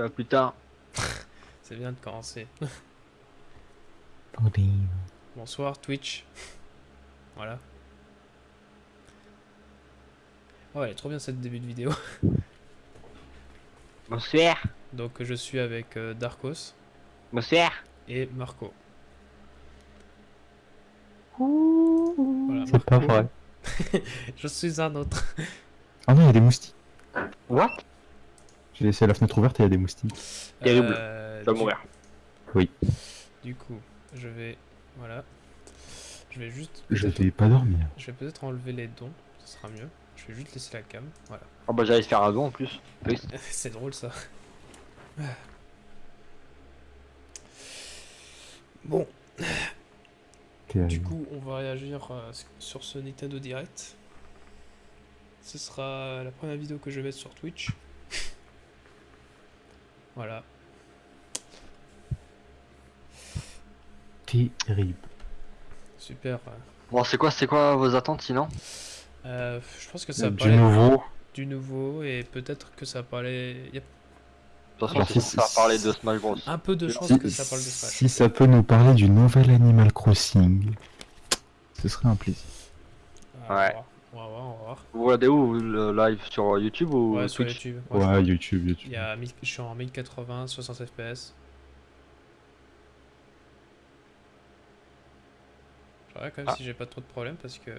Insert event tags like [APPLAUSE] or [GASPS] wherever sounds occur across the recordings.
Euh, plus tard. [LAUGHS] C'est bien de commencer. [LAUGHS] Bonsoir Twitch. Voilà. Oh, elle est trop bien cette début de vidéo. [LAUGHS] Bonsoir. Donc je suis avec euh, Darkos Bonsoir. et Marco. C'est Voilà, pas vrai. Je suis un autre. Ah non, il y a des moustiques. What? J'ai laissé la fenêtre ouverte et il y a des moustiques. Terrible. Euh, Tu vas du- mourir. Du coup, je vais... Voilà. Je vais juste... Je vais pas dormir. Je vais peut-être enlever les dons, ce sera mieux. Je vais juste laisser la cam, voilà. Oh bah j'allais faire un don en plus. Oui. [LAUGHS] C'est drôle ça. Bon, du coup, on va réagir euh, sur ce Nintendo Direct. Ce sera la première vidéo que je vais mettre sur Twitch. Voilà. Terrible. Super. Bon c'est quoi c'est quoi vos attentes sinon? Euh, je pense que ça va Du parler nouveau. du nouveau et peut-être que ça va parler. Il y a De toute façon Alors, c'est si- ça si- parler de Smash Bros. un peu de Si- chance Si, que ça parle de Smash. si ça peut nous parler du nouvel Animal Crossing, ce serait un plaisir. Ouais. On va voir, on va voir. Vous regardez où le live sur YouTube ou Ouais, sur YouTube. Ouais, Ouais, YouTube, Il YouTube. y a 1000 je suis en 1080, 60 FPS. Je regarde quand même Ah. si j'ai pas trop de problèmes parce que.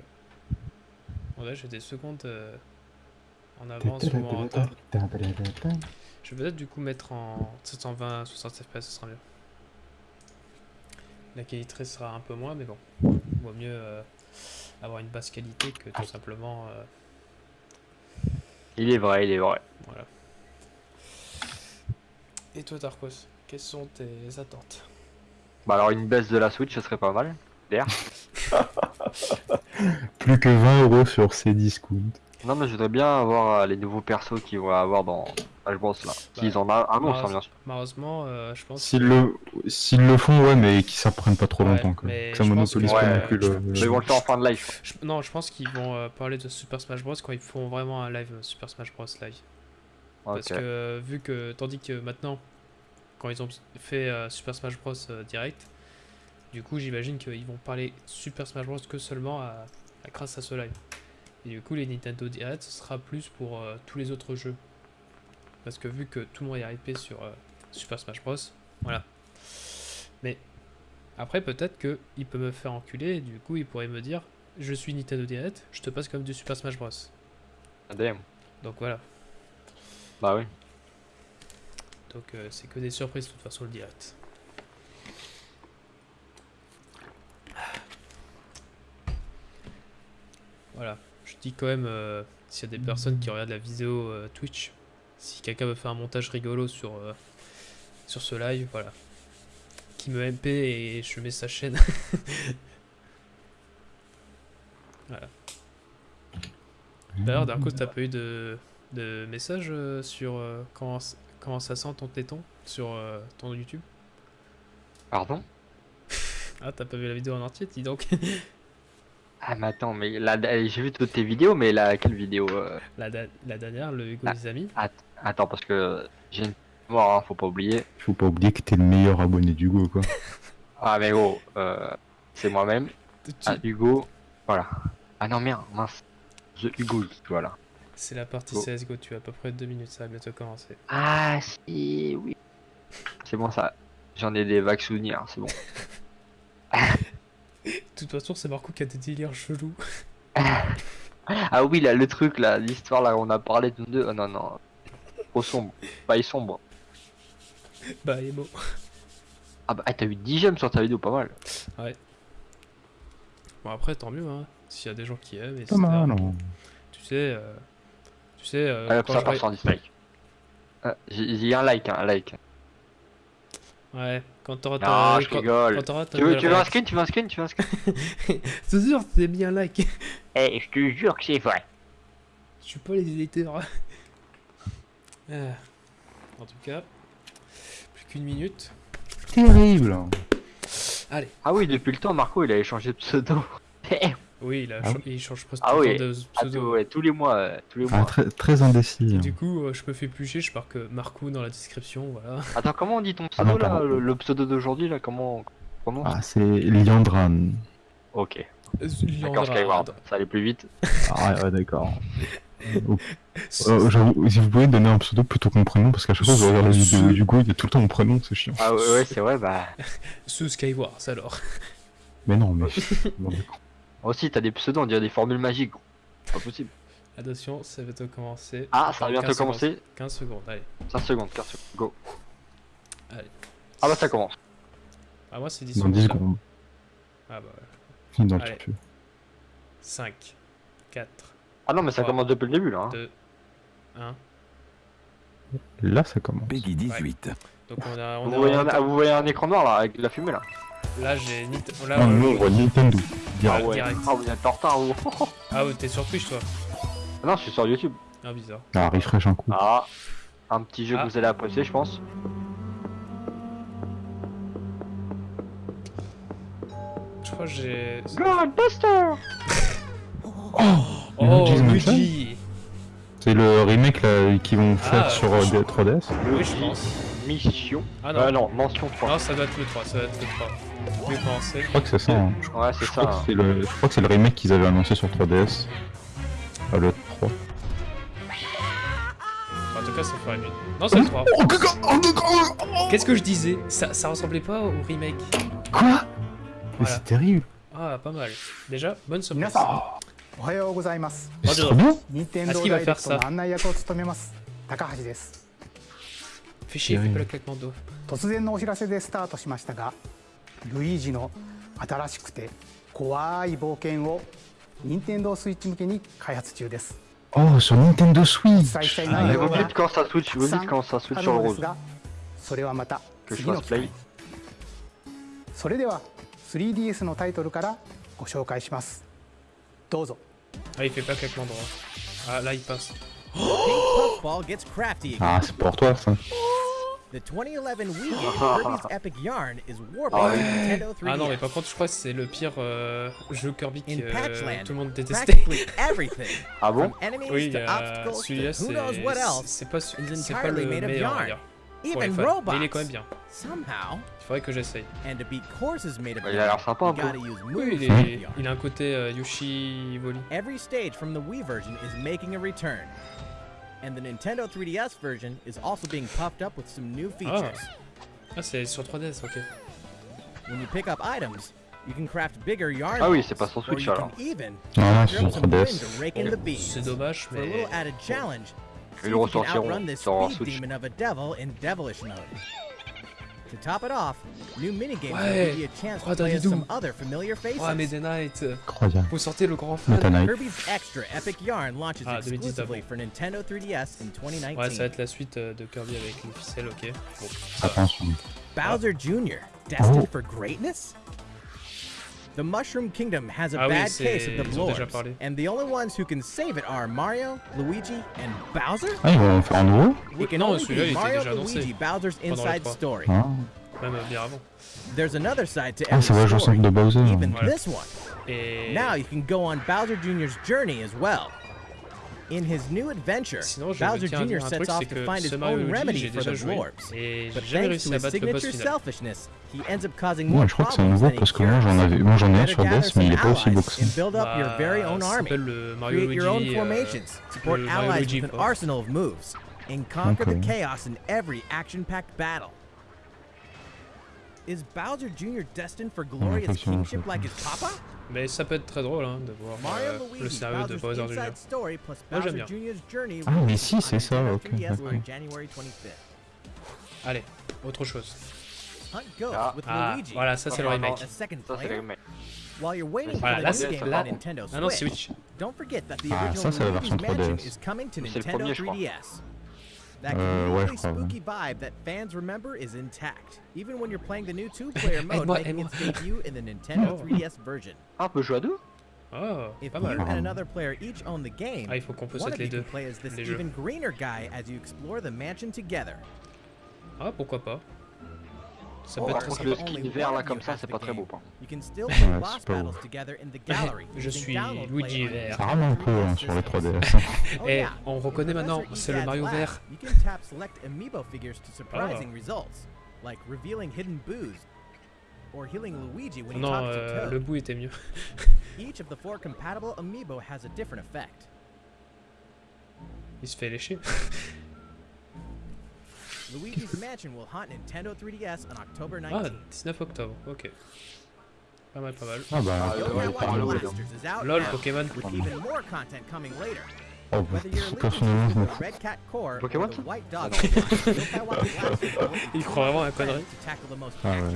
En vrai, j'ai des secondes euh, en avance ou en retard. Je vais peut-être du coup mettre en 720, 60 FPS, ce sera mieux. La qualité sera un peu moins, mais bon. Vaut mieux euh, avoir une basse qualité que tout simplement. euh, Il est vrai, il est vrai. voilà. Et toi, Tarkos, quelles sont tes attentes? Bah alors une baisse de la Switch ce serait pas mal. [LAUGHS] Plus que 20 euros sur ces discounts. Non mais je voudrais bien avoir euh, les nouveaux persos qu'ils vont avoir dans Bros là. S'ils en a annoncent bah, hein, bien sûr. Malheureusement, euh, je pense. S'ils le, s'ils le font, ouais, mais qu'ils ça prenne pas trop Ouais, longtemps. Quoi. Que ça je pense monopolise pas non plus je- le. Ils vont le faire en fin de live. Je- non, je pense qu'ils vont euh, parler de Super Smash Bros quand ils font vraiment un live euh, Super Smash Bros live. Parce que euh, vu que tandis que maintenant, quand ils ont fait euh, Super Smash Bros euh, direct, du coup j'imagine qu'ils vont parler Super Smash Bros que seulement à, à- grâce à ce live. Et du coup les Nintendo Direct ce sera plus pour euh, tous les autres jeux. Parce que vu que tout le monde est hypé sur euh, Super Smash Bros, voilà. Mais après peut-être que il peut me faire enculer et du coup il pourrait me dire je suis Nintendo Direct, je te passe comme du Super Smash Bros. Damn. Donc voilà. Bah oui. Donc euh, c'est que des surprises de toute façon le direct. Voilà, je dis quand même euh, s'il y a des personnes qui regardent la vidéo euh, Twitch, si quelqu'un veut faire un montage rigolo sur, euh, sur ce live, voilà. Qui me MP et je mets sa chaîne. [LAUGHS] voilà. D'ailleurs, Darko, t'as pas eu de, de message euh, sur euh, comment, comment ça sent ton téton sur euh, ton YouTube? Pardon? Ah, t'as pas vu la vidéo en entier, dis donc. [LAUGHS] Ah mais attends, mais là j'ai vu toutes tes vidéos, mais là quelle vidéo euh? La, la dernière, le Hugo Ah. des amis. Attends parce que j'ai une mémoire, hein, faut pas oublier. Faut pas oublier que t'es le meilleur abonné d'Hugo, quoi. [LAUGHS] Ah mais gros, euh, c'est moi-même. Tu- Ah, Hugo, voilà. Ah non merde, mince. The Hugo, voilà. C'est la partie Oh. CSGO, tu as à peu près deux minutes, ça va bientôt commencer. Ah si, oui. C'est bon ça. J'en ai des vagues souvenirs, c'est bon. [LAUGHS] De toute façon, c'est Marco qui a des délires chelous. [LAUGHS] Ah oui, là, le truc, là, l'histoire, là, on a parlé de deux. Oh, non, non. Trop sombre. Pas sombre. bah, Emo. Ah bah, ah, t'as eu 10 gemmes sur ta vidéo, pas mal. Bon, après, tant mieux, hein. S'il y a des gens qui aiment, Pas etc. mal. Tu sais, euh, tu sais, euh, Allez, quand ça part sans dislike. Ah, J'ai j'ai un like, hein, un like. Ouais, quand t'auras Non, ta... je quand- rigole. quand t'auras ta Tu veux, tu veux un skin Tu veux un skin Tu veux un skin [LAUGHS] C'est sûr, c'est bien like. [LAUGHS] Eh, je te jure que c'est vrai. Je suis pas les éditeurs. Ah. [LAUGHS] En tout cas, plus qu'une minute. Terrible. Allez, Ah oui, depuis le temps, Marco, il avait changé de pseudo. Oui, il, a Ah cha- oui il change presque Ah tout le oui. temps de Ah, pseudo. ouais, tous les mois, euh, tous les Ah, mois. très, très indécis. hein. Du coup, euh, je me fais plucher, je marque Marco dans la description, voilà. [LAUGHS] Attends, comment on dit ton Ah pseudo non, là le, le pseudo d'aujourd'hui là Comment on prononce Ah, c'est Liandran. Ok. D'accord. Skyward. Ça allait plus vite. Ah, ouais, d'accord. [LAUGHS] Euh, j'avoue, si vous pouvez donner un pseudo plutôt que mon prénom, parce qu'à chaque fois que je regarde la vidéo du coup, il y a tout le temps mon prénom, c'est chiant. Ah ouais, ouais c'est vrai, bah. [LAUGHS] Ce Skywars alors. Mais non, mais. Aussi, t'as des pseudos, on dirait des formules magiques. gros. Pas possible. [LAUGHS] Attention, ça va bientôt commencer. Ah, ça va bientôt 15 secondes. commencer. 15 secondes, allez. 5 secondes, 15 secondes, go. Allez. Ah bah ça commence. Ah, moi c'est 10 Dans secondes. 10 là. secondes. Ah bah ouais. Allez. turfu. 5, 4, Ah non, mais ça Ouais. commence depuis le début là. hein. 2, 1. Là, ça commence. Peggy 18. Donc on a. On Vous a voyez, un, ah, vous voyez un écran noir là, avec de la fumée là Là j'ai. Là, euh, nous, on voit Nintendo. Ah ouais. direct. Ah, vous êtes en retard vous. [LAUGHS] Ah ouais, t'es sur Twitch toi Ah non, je suis sur YouTube. Ah bizarre. Ah, refresh un coup. Ah, un petit jeu Ah. que vous allez apprécier, je pense. Je crois que j'ai. Godbuster [LAUGHS] Oh, Mansion Luigi C'est le remake là, qu'ils vont faire Ah, sur euh, je- des 3DS. Oui, je pense Mission. Ah non. Euh, non, mention 3. Non, ça doit être le 3, ça doit être le 3. Je vais commencer. Je crois que c'est ça. hein. Je, Ouais, c'est je ça. crois que hein. c'est le, je crois que c'est le remake qu'ils avaient annoncé sur 3DS. Ah, le 3. En tout cas, ça ferait mieux. Non, c'est le 3. Qu'est-ce que je disais ça, ça ressemblait pas au remake. Quoi Mais Voilà. c'est terrible. Ah, pas mal. Déjà, bonne surprise. 皆さんおはようございます Mais C'est trop bien. 任天堂 Est-ce qu'il va ダイレ faire クト ça の案内役を務めます高橋です 突然のお知らせでスタートしましたがルイージの新しくて怖い冒険を任天堂スイッチ向けに開発中です。おお、そう、任天堂スイッチ。はい、ウィッチ、ウィッ、ッチ、ウィッチ、ウそれはまた次の機会。それでは 3DS のタイトルからご紹介します。どうぞ。はい、ペッパーケットモード。あ、ライパス。Pink Puffball gets crafty again. Ah, c'est pour toi ça. The 2011 Wii game Kirby's Epic Yarn is warping Ah ouais. Nintendo 3DS. Ah non, mais par contre, je crois que c'est le pire euh, jeu Kirby que euh, Patchland, tout le monde détestait. [LAUGHS] Ah bon? Oui, to euh, obstacles celui-là, c'est pas, pas le meilleur, robots. Mais il est quand même bien. Somehow, faudrait que j'essaye. and to beat courses made of Bah, il a l'air sympa, un peu. Oui, il, est, il a un côté euh, Yoshi Voli. Every stage from the Wii version is making a return. And the Nintendo 3DS version is also being puffed up with some new features. Ah, c'est sur 3DS, ok. When you pick up items, you can craft bigger yarn Ah oui, c'est pas sur Switch alors. non, c'est sur some wind 3DS. to rake in the beams. C'est dommage, mais Ils le ressortiront sur Switch. To top it off, new minigames Ouais. will give you a chance Oh, to play as some other familiar faces. Oh, Meta Knight Incroyable. Vous sortez le grand fan. Kirby's Extra Epic Yarn launches Ah, 2010 exclusively for Nintendo 3DS in 2019. Ouais, ça va être la suite euh, de Kirby avec les ficelles, ok. Bon, ça va. Attention. Bowser Jr., destined Oh. for greatness? The Mushroom Kingdom has a Ah bad c'est- case of the ils ont déjà blobs, parlé. and the only ones who can save it are Mario, Luigi, and Bowser? Ah, ils vont en faire un nouveau It can non, only be Mario, Luigi, Bowser's inside story. Ah, Même euh, bien avant. There's another side to Ah, every ça va story, Bowser. even Voilà. this one. Et Now you can go on Bowser Jr.'s journey as well. In his new adventure, sinon, je Bowser tiens à Jr. dire un sets truc, off c'est to que find his ce Mario own Luigi, remedy j'ai for déjà the joué. dwarves. Et But j'ai jamais thanks réussi to à his battre le boss signature final. selfishness, he ends up causing Ouais, more je crois que c'est problems nouveau than he parce que moi j'en cures. avais, moi j'en ai un Better sur gather DS mais il est some pas aussi beau allies que ça. and build up your Bah, very own ça army. s'appelle le Mario Create your own Luigi, euh, formations, support le Mario allies Luigi, with an quoi. arsenal of moves, and conquer the Okay. chaos in every action-packed battle. Is Bowser Jr. destined for glorious effectivement, kingship je- like his papa? Mais ça peut être très drôle hein, de voir euh, le scénario de Bowser Jr. Moi, j'aime bien. Ah, mais si, c'est ça, ok, 3DS on d'accord. January 25th. Allez, autre chose. Ah. Ah, voilà, ça c'est le remake. Voilà, for là, the c'est- Nintendo Ah non, Switch, Switch. don't forget that the Ah, original ça, c'est la Luigi's version Mansion 3DS. is coming to C'est le Nintendo premier, je crois. 3DS. That ouais, really je spooky vibe that fans remember is intact, even when you're playing the new two-player [LAUGHS] mode Aide-moi, making its [LAUGHS] debut in the Nintendo Oh. 3DS version. Ah, on peut jouer à deux Oh, If pas you mal. and another player each own the game, Ah, il faut qu'on one of les you deux. can play as this even greener guy as you explore the mansion together. Ah, pourquoi pas. Ça peut Par contre, le skin vert là comme ça, c'est the pas très beau. Je suis Luigi vert. Ça rame un peu hein, sur les 3DS. Oh, Eh, yeah. on reconnaît maintenant, c'est le Mario vert. You can tap select amiibo figures to surprising results, like revealing hidden boos or healing Luigi when he Non, talks euh, to Toad. le bout était mieux. [LAUGHS] Each of the four compatible amiibo has a different effect. Il se fait lécher. [LAUGHS] Luigi's Mansion will haunt Nintendo 3DS on October Ah, 19th. 19 octobre, ok. Pas mal, pas mal. Ah bah, Ah, LOL, Pokémon. with even more content coming later. oh, bah, Whether you're allegiance personnellement, je m'en fous. Pokémon, Ah, Il croit vraiment à la connerie. Ah ouais.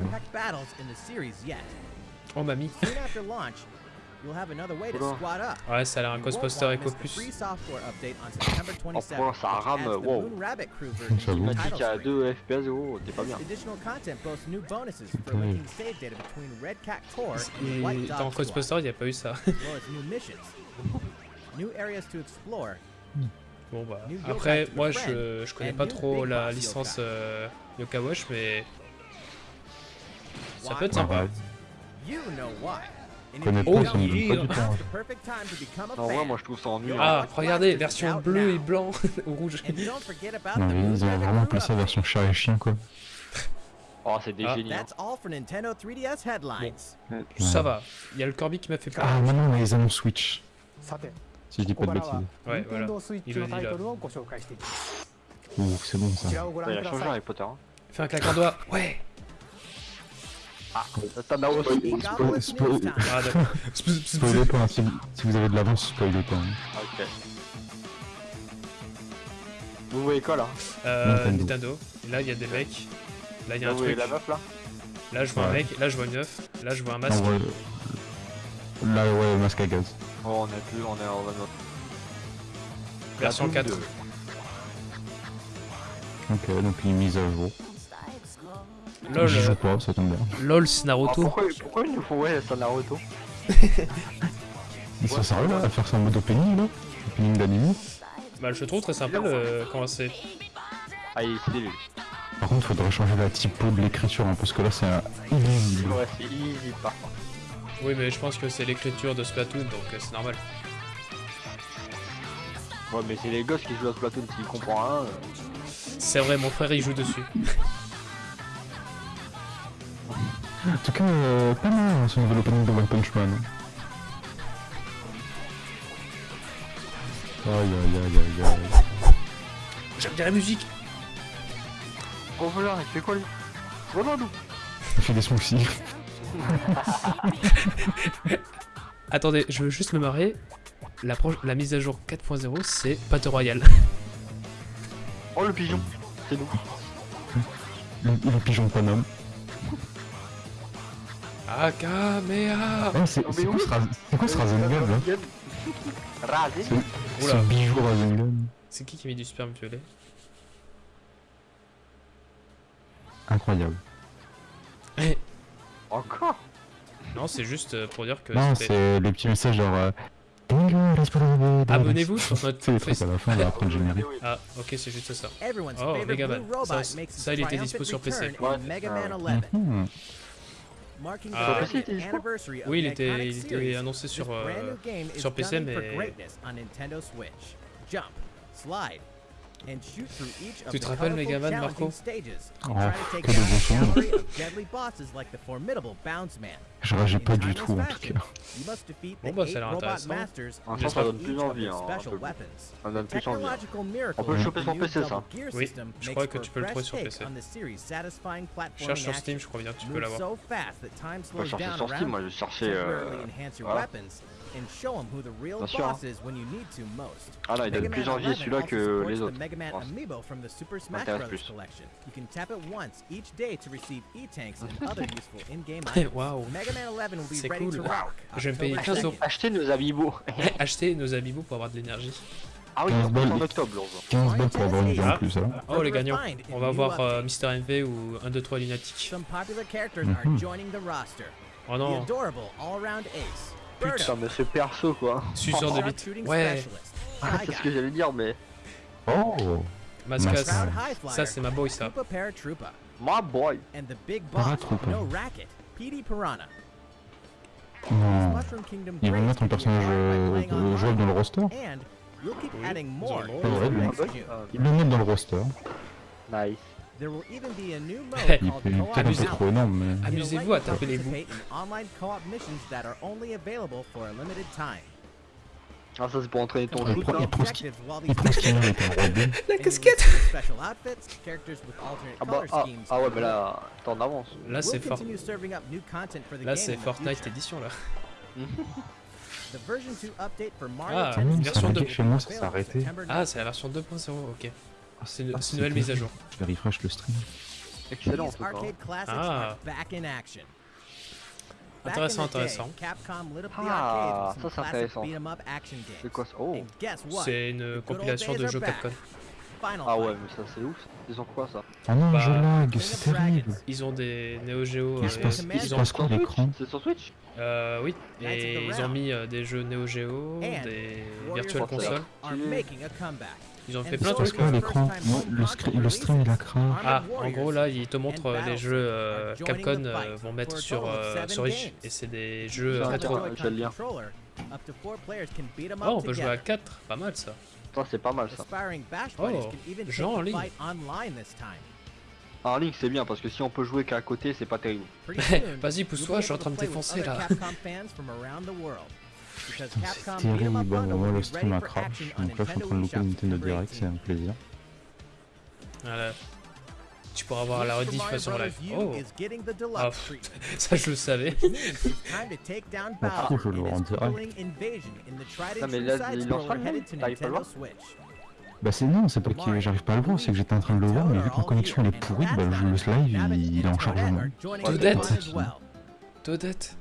Oh mamie. Ouais, ça a l'air un miss the Plus. free software update on September 27th, point, ça rame, wow. J'avoue. qu'à screen. 2 FPS, gros, t'es pas bien. This additional content boasts new bonuses for Okay. linking save data between Red Cat Core and Et White dans Dog Squad, Ghostbuster, il n'y a pas eu ça. as well as new missions, new areas to explore, Bon bah. Après, moi je, je connais pas trop la licence yokai. euh, Yoka Watch, mais ça peut être sympa. You know why. Oh, ça me pas du temps. Hein. [LAUGHS] Non, ouais, moi je trouve ça ennuyeux. Ah, ah regardez, version bleu et blanc [LAUGHS] ou rouge. Non, mais ils ont vraiment appelé ça version chat et chien, quoi. Oh, c'est des ah. génies. Hein. Bon. Ça va, il y a le Corby qui m'a fait peur. Ah, maintenant on a les Switch. Si je dis pas de bêtises. Ouais, voilà. Il là. Ouh, c'est bon ça. Il a changé Harry Potter. Hein. Fais un claquant doigt. Ouais. Sp- sp- sp- Spoilez pas, hein, si, vous, si vous avez de l'avance, spoilez pas. Ok. Vous voyez quoi là? Euh, Nintendo. Et là, il y a des mecs. Là, il y a un Vous voyez truc. la meuf là? Là, je vois un mec. Là, je vois une meuf. Là, je vois un masque. là ouais, masque à gaz. Oh, on est plus, on est en mode. Version 4. Ok, donc une mise à jour. LOL, J'y euh, joue pas, ça tombe bien. LOL, c'est Ah, Naruto. pourquoi, pourquoi ils nous font ouais, ça Naruto Ils sont sérieux là à faire ça en mode opening là Opening d'anime Bah, je trouve très sympa le... comment c'est. Ah, il est stylé lui. Par contre, faudrait changer la typo de l'écriture hein, parce que là c'est un illisible. Ouais, c'est par contre. Oui, mais je pense que c'est l'écriture de Splatoon, donc euh, c'est normal. Ouais, mais c'est les gosses qui jouent à Splatoon, s'ils comprennent rien. euh, C'est vrai, mon frère il joue dessus. [LAUGHS] En tout cas, euh, pas mal ce nouvel opening de One Punch Man. Aïe aïe aïe aïe aïe. J'aime bien la musique. Oh voilà, il fait quoi lui Ronaldo Il fait des smoothies. Attendez, je veux juste me marrer. La, mise à jour 4.0, c'est Battle Royale. Oh le pigeon C'est nous. Le, le pigeon Paname. Akamea Ah, c'est Oh, c'est quoi ce Rasengan là Rasé C'est le bijou Rasengan. C'est qui qui a mis du sperme violet Incroyable. Eh, Encore? Non, c'est juste euh, pour dire que Non, c'était- c'est les petits messages genre. euh, Abonnez-vous sur notre trucs à la fin, là, après le générique. Ah, ok, c'est juste ça. Everyone's Oh, favorite Mega Man. blue robot Ça, ça, il était dispo sur PC. Ouais. Ah. Sur PC, il était 30th dispo anniversary of Oui, il the était, iconic il était series. annoncé sur, brand euh, new game is sur PC, mais- greatness on Nintendo Switch. Jump, slide, Tu te rappelles colorful, Mega Man, challenging Marco? Oh, que de bons souvenirs. Je In pas du tout en tout cas. Bon, bah, ça a l'air intéressant. Ah, ça, ça donne plus envie, hein, un peu. Ça donne plus envie. hein. On peut le choper sur PC, ça. Oui, je crois que tu peux le trouver sur PC. Cherche sur. Steam, je crois bien que tu peux l'avoir. Pas slows chercher sur Steam, moi je cherchais. Euh... voilà. Weapons and show them who the real Bien sûr, hein. boss is when you need to most. Ah là, il donne Mega plus Man envie 11 celui-là que les the autres. Mega Man je pense. Amiibo from the Super Smash M'intéresse Bros. plus. collection. You can tap it once each day to receive E-tanks and [LAUGHS] other useful in-game Eh, items. Waouh. Mega Man 11 will be C'est ready to cool. rock. Je vais me payer October 15 euros. 2nd. Achetez nos amiibo. [LAUGHS] Achetez nos amiibo pour avoir de l'énergie. Ah oui, 15 en balles. octobre, l'on 15 balles pour avoir une vie en Ah. plus. Hein. Oh, les gagnants. On va voir euh. Mister MV ou 1, 2, 3 Lunatic. Some popular characters are joining the roster. Oh The non, adorable all-round ace. Putain. Mais ce perso quoi. suceur de bite. Ouais. Ah, c'est ce que j'allais dire, mais. Oh Mascas. Ça, c'est ma boy, ça. My boy. And the big boss no racket, Petey Piranha. Non. Mushroom Kingdom Ils vont Grace mettre un personnage euh, jouable dans le roster. Ils le mettent dans le roster. Nice. There will even be a new mode Il [LAUGHS] Il called est Co-op peut-être un peu Now. trop énorme, mais. Amusez-vous à you taper les bouts. participate in online co-op missions that are only available for a limited time. Ah, ça c'est pour entraîner ton B. La casquette Ah bah, ah, ah ouais, mais là, t'es en avance. Là, c'est fort. Là, c'est Fortnite édition, là. [LAUGHS] The version 2 update for Mario Ah, version will deux. be Chez moi, ça available s'est arrêté. September Ah, c'est la version 2.0, ok. C'est une, Ah, c'est une nouvelle c'était- mise à jour. Je vais refresh le stream. Excellent Ah. are back in action. Back Intéressant, intéressant. Ah, ça, c'est intéressant. C'est quoi ça? Oh And guess what? C'est une compilation de jeux. Capcom. Ah ouais, mais ça c'est ouf. Ils ont quoi ça? Ah non, Bah, je lag, c'est terrible. Ils ont des Neo Geo. Il se euh, passe, Command il se ils ont, passe quoi l'écran? C'est sur Switch? Euh, oui, et ils ont mis euh, des jeux Neo Geo, des Virtual Console. Ils ont fait plein de Il trucs. quoi l'écran le, le stream il a craint. Ah, en gros là, ils te montrent euh, les jeux euh, Capcom euh, vont mettre sur, euh, sur Rich et c'est des jeux rétro. Oh, on peut jouer à together. 4, pas mal ça. Ça c'est pas mal ça. Oh, gens en ligne. Ah, En ligne c'est bien parce que si on peut jouer qu'à côté c'est pas terrible. [LAUGHS] Vas-y, pousse-toi, je suis en train de défoncer, là. [LAUGHS] [LAUGHS] C'est terrible, Bundle moi will le stream a crash, donc là je suis en train de louper Nintendo Direct, c'est 18. un plaisir. Voilà. Tu pourras voir la rediff sur live. Oh, Ah, treatment, [LAUGHS] ça je le savais. [LAUGHS] Ah, Bowser je le and vois en his direct. Ah, and mais là, il le t'arrives pas à le voir. Bah c'est non, c'est pas que j'arrive pas à le voir, c'est que j'étais en train de le voir, mais vu que ma connexion elle est pourrie, bah le live il, il est en chargement. Toadette. Toadette.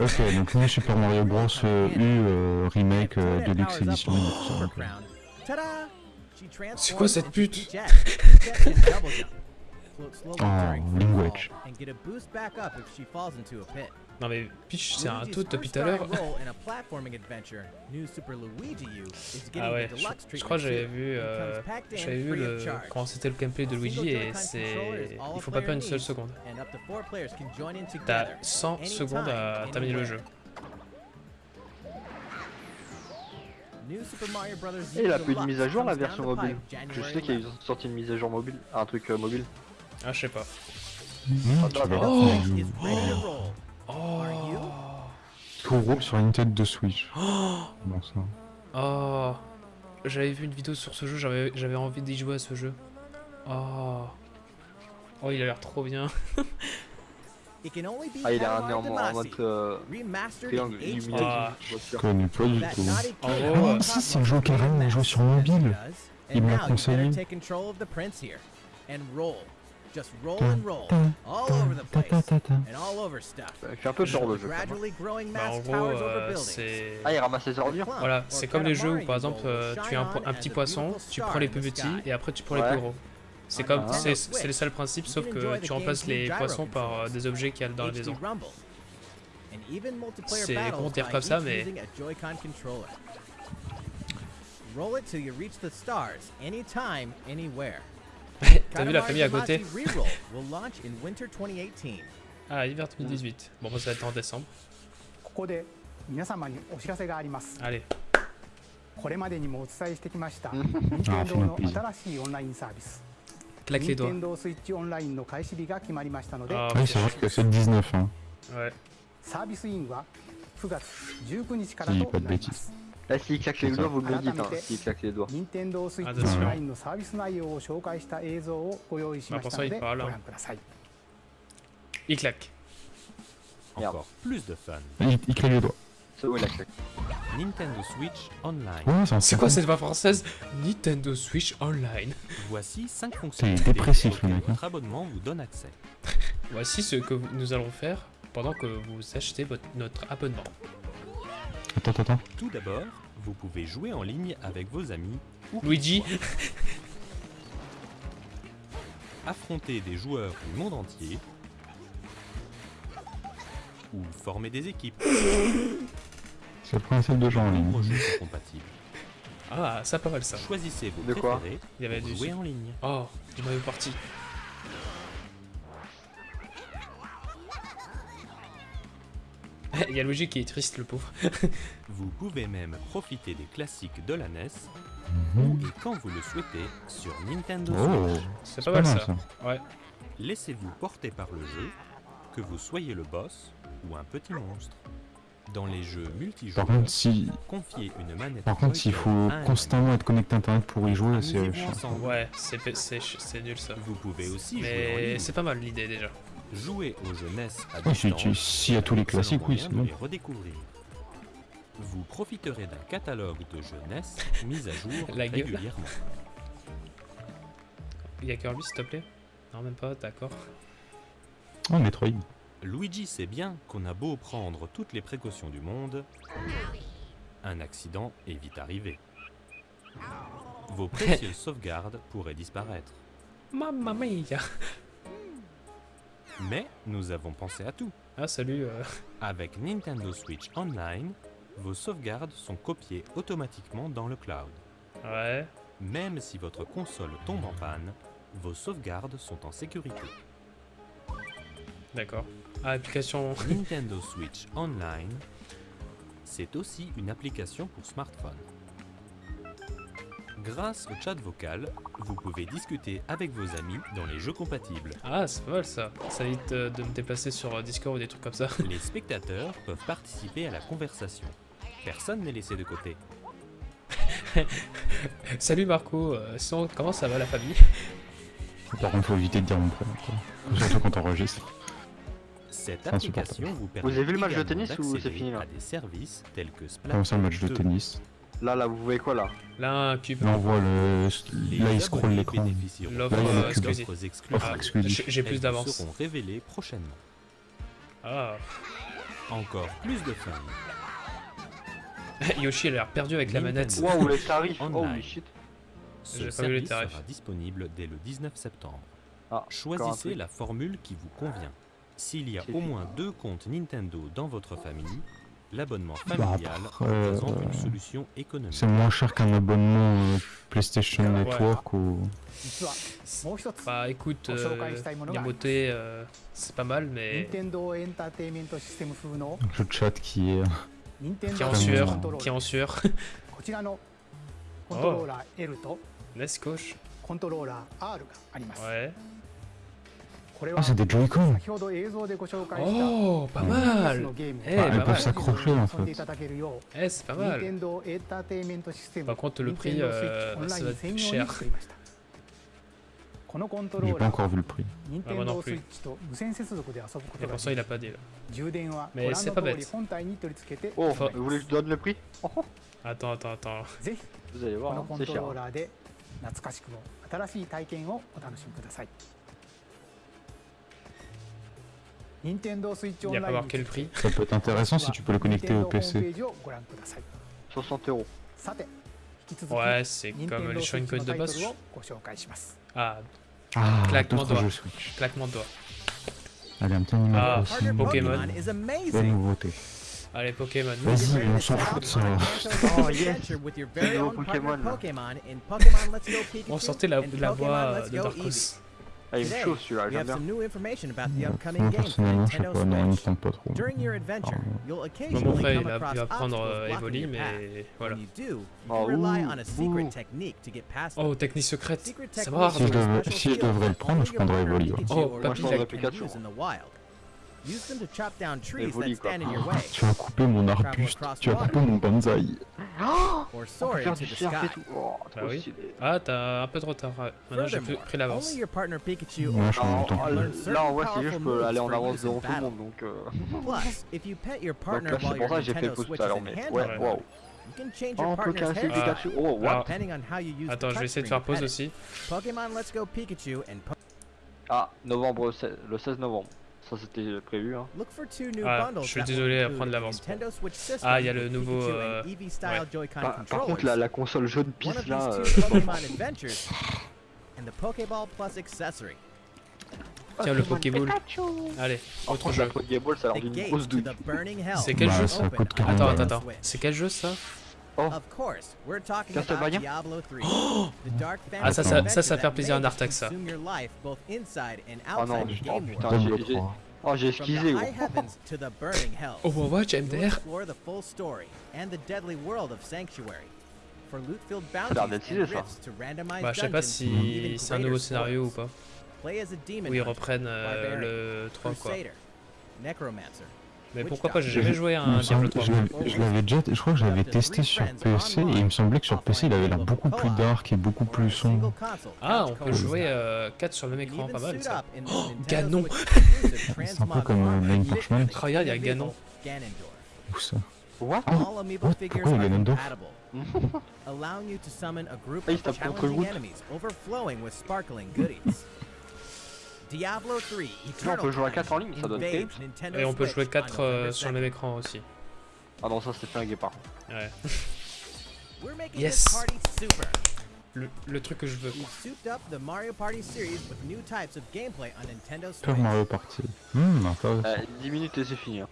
Ok, donc New Super Mario Bros. euh, U euh, Remake euh, Deluxe Edition. tout ça, ok. C'est quoi cette pute Oh. Non mais Peach c'est un tout depuis tout à l'heure. Ah ouais, je, je crois que j'avais vu, euh, j'avais vu le, quand c'était le gameplay de Luigi et c'est, il faut pas perdre une seule seconde. T'as 100 secondes à terminer le jeu. Et il a plus de mise à jour la version mobile. Je sais qu'il y a sorti une mise à jour mobile, un truc euh, mobile. Ah je sais pas. Mmh, Oh. Oh. Tout roule sur une tête de Switch. [GASPS] Bon ça. Oh. J'avais vu une vidéo sur ce jeu, j'avais, j'avais envie d'y jouer à ce jeu. Oh. Oh il a l'air trop bien. [LAUGHS] Ah il a un en, en mode euh, triangle illuminé. Ah. je pas du tout. En gros, si, c'est le jeu carrément à jouer sur mobile. Il me l'a conseillé. Just roll and roll, all over the place, and all over stuff. Fait un peu peur le jeu. Gradually growing bah, en mass gros towers over euh, buildings. Ah il ramasse les ordures Voilà, c'est comme les jeux où par exemple euh, tu as un, un petit poisson, tu prends les plus petits et après tu prends les plus gros. C'est comme, Ah. c'est, le seul principe sauf que tu remplaces les poissons par euh, des objets qu'il y a dans la maison. C'est con dire comme ça, mais- Roll it till you reach the stars, anytime, anywhere. T'as vu la famille à côté Katamari Reroll will launch in winter 2018. Ah, hiver 2018. Bon, bah, ça va être en décembre. ここで皆様にお知らせがあります Allez, これまでにもお伝えしてきましたうん任天堂の Ah, 新しいオンラインサービス claque les 任 doigts. 天堂スイッチオンラインの開始日が決まりましたので Ah, Oui, c'est vrai que c'est le 19, hein. ouais. サービスインは9月19日からいいとなります Là s'il claque les C'est ça. doigts vous me le dites hein, s'il claque les doigts. 任天堂スイッチ Attention. オンラインのサービス内容を紹介した映像をご用意しましたので Ma ご pensée, il parle. 覧ください Il claque. Merde. Encore plus de fun. Il, il crée les doigts. C'est où il a claqué Nintendo Switch Online. Ouais, c'est un C'est quoi cette voix française Nintendo Switch Online. Voici 5 fonctionnalités dépressif, auxquelles le mec, hein. votre abonnement vous donne accès. Voici ce que nous allons faire pendant que vous achetez votre, notre abonnement. Attends, attends, attends. Tout d'abord, vous pouvez jouer en ligne avec vos amis ou Luigi affronter des joueurs du monde entier ou former des équipes. C'est le principe de jeu en ligne. Nombreux jeux sont compatibles. Ah, ça pas mal ça. Choisissez vos De quoi préférés Il y avait du... jouer en ligne. Oh, du Mario Party. [LAUGHS] Il y a Luigi qui est triste, le pauvre. [LAUGHS] Vous pouvez même profiter des classiques de la NES Mhm. et quand vous le souhaitez sur Nintendo Oh, Switch. C'est c'est pas, mal ça. Ouais. Laissez-vous porter par le jeu, que vous soyez le boss ou un petit monstre. Dans les jeux multijoueurs, Par contre, si, confiez une manette par contre, s'il faut constamment être connecté à internet pour y jouer, c'est. Ouais, c'est nul ça. Vous pouvez aussi Mais c'est pas mal l'idée déjà. Jouer aux jeux NES à si a tous les classiques, oui, c'est bon. redécouvrir. Vous profiterez d'un catalogue de jeux NES mis à jour [LAUGHS] La régulièrement. Il y a Kirby s'il te plaît Non, même pas, d'accord. Oh, Metroid. Luigi sait bien qu'on a beau prendre toutes les précautions du monde, un accident est vite arrivé. Vos [LAUGHS] précieuses sauvegardes pourraient disparaître. Mamma mia Mais nous avons pensé à tout. Ah, salut. euh, Avec Nintendo Switch Online, vos sauvegardes sont copiées automatiquement dans le cloud. Ouais. Même si votre console tombe en panne, vos sauvegardes sont en sécurité. D'accord. Ah, application. Nintendo Switch Online, c'est aussi une application pour smartphone. Grâce au chat vocal, vous pouvez discuter avec vos amis dans les jeux compatibles. Ah, c'est pas mal ça. Ça évite euh, de me déplacer sur euh, Discord ou des trucs comme ça. [LAUGHS] Les spectateurs peuvent participer à la conversation. Personne n'est laissé de côté. [LAUGHS] Salut Marco, euh, sinon, comment ça va la famille? Par contre, faut éviter de dire mon prénom. quoi. Surtout quand on enregistre. Cette application vous permet avez vu le match de tennis ou c'est d'accéder fini, là? à des services tels que Comment ça, le match de 2, tennis? Là, là, vous voyez quoi là Là, un cube. Là, on voit le. Les Là, il l'écran. L'offre, exclusive. Ah, exclusive. J'ai plus d'avance. seront révélées prochainement. Ah. Encore plus de fun. [LAUGHS] Yoshi a l'air perdu avec la manette. Waouh, les tarifs Online. Holy shit Ce service sera disponible dès le 19 septembre. Ah, Choisissez la formule qui vous convient. S'il y a au moins deux comptes Nintendo dans votre famille, L'abonnement bah, familial bah présente euh, une solution économique. C'est moins cher qu'un abonnement euh, PlayStation ouais. Network ou... Bah écoute, euh, Yamoté, euh, c'est pas mal, mais... Le chat qui est... Euh, qui est en sueur, qui est en sueur. oh. Let's coach. Ouais. これは Ah, c'est des Joy-Con 先ほど映像でご紹介した Oh, pas の mal. ゲームを Eh, Bah, elles pas peuvent mal. s'accrocher en 遊んでい fait. ただけるよ Eh, c'est pas う任 mal. 天堂エンターテインメントシステム Par contre, le prix, 任天堂スイッチ euh, オンライ ça va ン être 専 plus 用に cher. 作りましたこのコントロ J'ai ー pas ラー encore は vu le prix. 任 Ah, moi 天 non 堂 plus. スイッチと無線接続で遊ぶこ Et とが pour で ça, き il a pas dit là. 充電はご Mais 覧 c'est の pas 通り bête. 本体に取り付けて Oh, そう vous voulez que je donne le prix Oh, oh, Attends, attends, attends. ぜひ Vous allez こ voir, の hein, コン c'est ト cher. Il n'y a pas marqué le prix. Ça peut être intéressant si tu peux le connecter au PC. 60 euros. Ouais, c'est comme les Shorinken de base. Ah, ah claquement doigt. Claquement doigt. Allez, un petit animal ah, aussi. Pokémon. Bonne nouveauté. Allez, Pokémon. Vas-y, on s'en fout de ça. oh, yes. Pokémon. on sortait la, la voix de Darkos. Ah, il me Today, chauffe celui-là, we j'aime have bien. some new information about the upcoming Moi, game for personnellement, je sais pas, non, il me pas trop. During your adventure, you'll Bon, mon occasionally frère, come il va, il across va prendre obstacles euh, blocking Evoli, your path. mais voilà. When you do, you Oh, can rely ouh, on a secret ouh. technique to get past them. Oh, technique secrète. Ça va, Si je are devais- special si je devrais le prendre, je prendrais Evoli, ouais. Oh, Pikachu or moi, je prendrais Pikachu can Pikachu. use in the wild. Use them to chop down trees Evoli, that quoi. stand in your way, Tu vas couper mon arbuste, tu vas couper mon bonsaï. or On peut soar faire into du surf et tout. Oh, Bah oui. Ah, t'as un peu de retard. ouais. Maintenant, j'ai pris l'avance. Pikachu Learn là, en vrai, c'est juste, je peux aller en avance devant tout le monde, donc... euh, Donc partner là, c'est pour ça que j'ai fait pouce Switch tout à l'heure, mais... Ouais, waouh. you can change Oh, your on peut partner's casser head Ah. Pikachu. Oh, what Alors, depending on how you use Attends, the je vais essayer de faire pause aussi. Pokemon Let's Go Pikachu and po- Ah, novembre, 16 le 16 novembre. Ça, c'était prévu, hein. look for two new Ah, bundles je suis désolé à prendre l'avance. Ah, il y a le nouveau, euh, ouais. Par, par contre, la, la console jaune One pisse, of là... these euh, two Pokemon Adventures and the Pokeball Plus accessory. Tiens, le Pokéball. Allez, autre jeu. Pokéball, ça a l'air d'une grosse douille. hell. C'est quel Bah, jeu ça Open coûte on 40 Attends, attends, attends. C'est quel jeu ça? Oh. Of course, we're talking about Castlevania Diablo 3. [GASPS] the dark Ah, ça, fantasy ça- ça, ça fait plaisir à may Nartax, ça. Oh non, oh putain, j'ai- j'ai- 3. Oh, j'ai esquisé, gros. Overwatch, MDR explore the full story and the deadly world of Sanctuary. For loot-filled l'air d'être stylé, ça. Bah, je sais pas si c'est un nouveau scénario ou pas. Play as a demon Où ils reprennent euh, le 3 quoi. necromancer. Mais pourquoi pas, j'ai jamais joué à un Diablo semble- 3. je l'avais- déjà, je crois que je l'avais testé sur PC et il me semblait que sur PC il avait l'air beaucoup plus dark et beaucoup plus sombre. Ah, on peut jouer style. 4 sur le même écran, pas mal ça. [GASPS] Oh, [GASPS] Ganon. C'est [LAUGHS] un peu comme, euh, Parchment. Regarde, il y a Ganon. Où ça What? All amiibo what? figures Pourquoi il y a [LAUGHS] allowing you to summon a group Ah, il of se tape contre le challenging groupe. enemies overflowing with sparkling goodies. Diablo 3 Non, on peut jouer à Crimes 4 en ligne, ça donne. Nintendo Et on peut jouer on 4 November sur le 2nd. même écran aussi. Ah non, ça c'était flingué par contre. Ouais. [LAUGHS] We're making Yes. this party super. Le, le truc que je veux. Mario Party series with new types of gameplay on Nintendo Super Switch. Mario Party. Hmm, intéressant. Euh, 10 minutes et c'est fini. hein.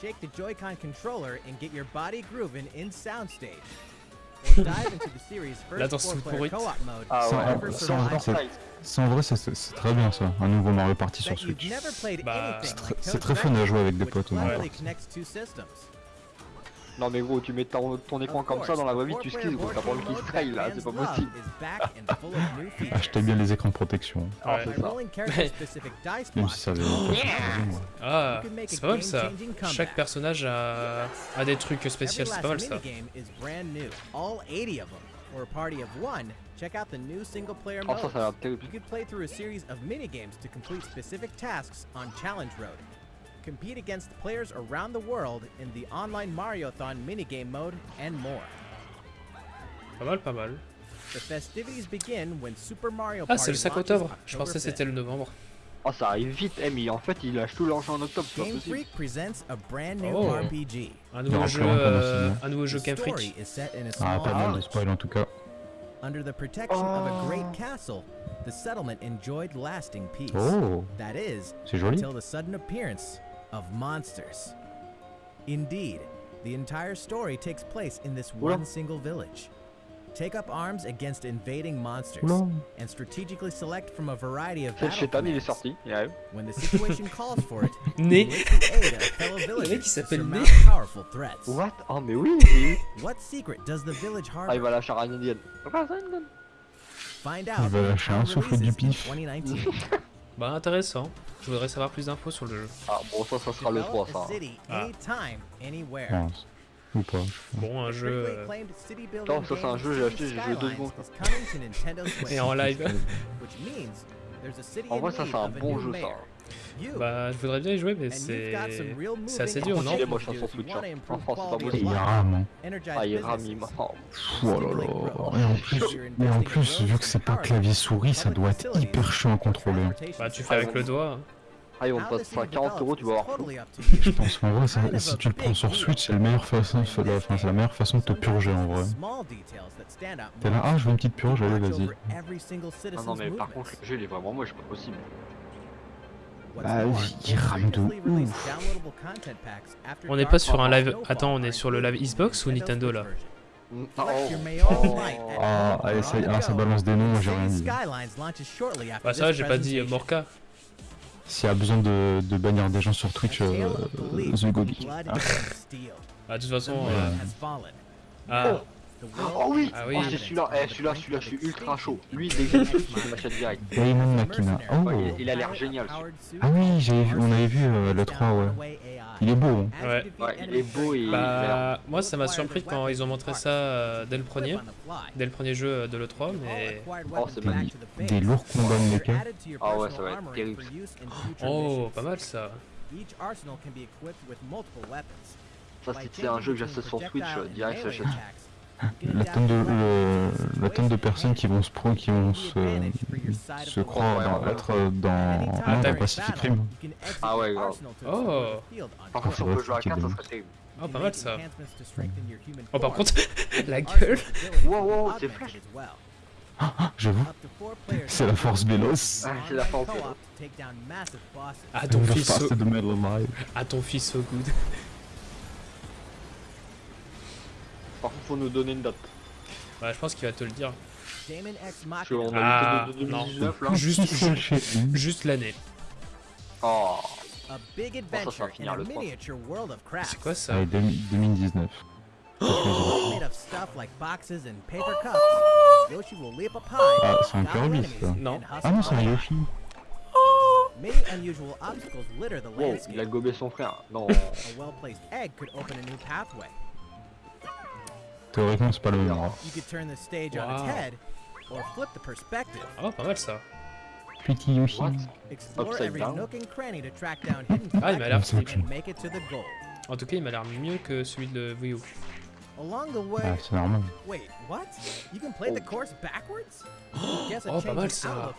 Shake the Joy-Con controller and get your body grooving in Soundstage. Or dive into the series' La first danse toute four-player pourrite. co-op mode, Ah Ça, ouais, ça, Survival, ça, Ça en vrai c'est- très bien ça, un nouveau Mario Party sur Switch. Bah, C'est Toad's très fun à jouer avec des potes au Mario cleverly Party. Non mais gros, tu mets ton, ton écran comme ça dans la vraie vie, tu the skis gros, t'as pas le style mode là, c'est pas possible. Achetez [LAUGHS] bien les écrans de protection, Ah, c'est ça. même si ça avait. Ah, c'est pas mal ça. Chaque personnage a, a des trucs spéciaux, c'est pas mal ça. minigame is brand new, all 80 of them. For a party of one, check out the new single-player Oh ça, mode. ça a l'air terrible. You could play through a series of minigames to complete specific tasks on Challenge Road. Compete against players around the world in the online Mario-thon minigame mode and more. Pas mal, pas mal. The festivities begin when Super Mario Ah, c'est le 5 launches octobre. Je pensais que c'était 5th. le novembre. Oh ça arrive vite, eh mais en fait il lâche tout l'argent en octobre, Game. Freak presents a brand new Oh. RPG. Un nouveau jeu, euh, un nouveau jeu Game Freak. Ah, pas mal de spoil en tout cas. Under the protection of a great Oh. castle, the settlement enjoyed lasting peace. Oh, That is, c'est joli. until the sudden appearance of monsters. Indeed, the entire story takes place in this Oula. one single village. Take up arms against invading monsters Oula. and strategically select from a variety of C'est battle chétan, il est commands. sorti, il arrive. When the situation [LAUGHS] calls for it, Né. you enlist the aid of fellow [LAUGHS] mec, to surmount powerful threats. What Oh mais oui, oui. What secret does the village Ah il harbor? va lâcher un indien. Find Il out va when lâcher un Town souffle du releases in pif. [LAUGHS] 2019. Bah intéressant. Je voudrais savoir plus d'infos sur le jeu. Ah bon ça, ça sera le 3 Develop ça. city Ah. Non, Ou pas. Bon, un jeu euh, Non, ça, c'est un jeu, j'ai acheté, j'ai joué deux secondes. [LAUGHS] et en live. En vrai ça c'est un bon jeu ça. Bah, je voudrais bien y jouer, mais c'est assez dur, non Il est moche son if you Switch, hein. Franchement, c'est pas il rame. hein. Ah il rami maintenant. Oh là là. Et en plus, et en plus, vu que c'est pas clavier souris, ça doit être hyper chiant à contrôler. hein. Bah, tu fais avec le doigt. Ah ils vont te passer à 40 euros, tu vas avoir. [LAUGHS] Je pense qu'en vrai, ça- si tu le prends sur Switch, c'est la meilleure façon, c'est la, enfin, c'est la meilleure façon de te purger en vrai. T'es là, ah, je veux une petite purge, allez, vas-y. Ah non mais par contre le jeu il est vraiment moche, pas possible. Bah, il rame de ouf. On n'est pas sur un live. Attends, on est sur le live Xbox ou Nintendo là Oh. oh. [LAUGHS] Ah, allez, ça, ah, ça balance des noms, j'ai rien dit. Bah, ça, j'ai pas dit euh, Morka. S'il y a besoin de, de bannir des gens sur Twitch, euh, The Gobi. Bah, de toute façon. euh, Ah. Ah, Oh oui Ah oui. Oh c'est celui-là, eh celui-là, celui-là, je suis ultra chaud. Lui dès que je m'achète direct. Makina. Oh Ouais, il, a l'air génial. Ah oui, j'avais vu, on avait vu euh, le 3, ouais. Il est beau, hein. Ouais. Ouais, il est beau et bah, moi ça m'a surpris quand ils ont montré ça euh, dès le premier, dès le premier jeu euh, de l'E3, mais. Oh, c'est magnifique. Des lourds combats de mecha. Ah ouais, ça va être terrible. Oh, pas mal ça. Ça c'est un jeu que j'achète sur Switch, euh, direct j'achète. La tonne de, le- la tonne de personnes qui vont se pro, qui vont se, se croire dans, être dans, non, dans Pacific Rim. Ah ouais, grave. Oh. Par contre si on peut jouer à c'est 4 ça serait terrible. Oh, pas mal ça. Oh, par contre, [LAUGHS] la gueule. Wow, wow, c'est flash. J'avoue, c'est la force véloce. Ah, c'est la force. Ah, ton The fils so... Ah, ton fils so good. Par contre, faut nous donner une date. Bah, je pense qu'il va te le dire. Parce qu'on a Ah, que de non. 2019 là. [LAUGHS] Juste, l'année. Oh. A big ça va adventure in finir a le trois. miniature world of crafts. C'est quoi ça Allez, 2019. Made of stuff like boxes and paper cups, Yoshi will leap up high, Ah, c'est un Kirby, ça. Non. Ah non, c'est un. Yoshi. Many unusual obstacles litter the Wow, il a gobé son frère. Non. Théoriquement, c'est pas le même endroit. You could turn the stage on its Wow. head, or flip the perspective. Ah, pas mal ça. Petit Yoshi. Ah, il m'a l'air collectibles and make it to the goal. En tout cas, il m'a l'air mieux que celui de Wii U. Along the way, Ah, c'est normal. wait, what? You can play the course backwards? [GASPS] Guess a Oh, pas mal ça.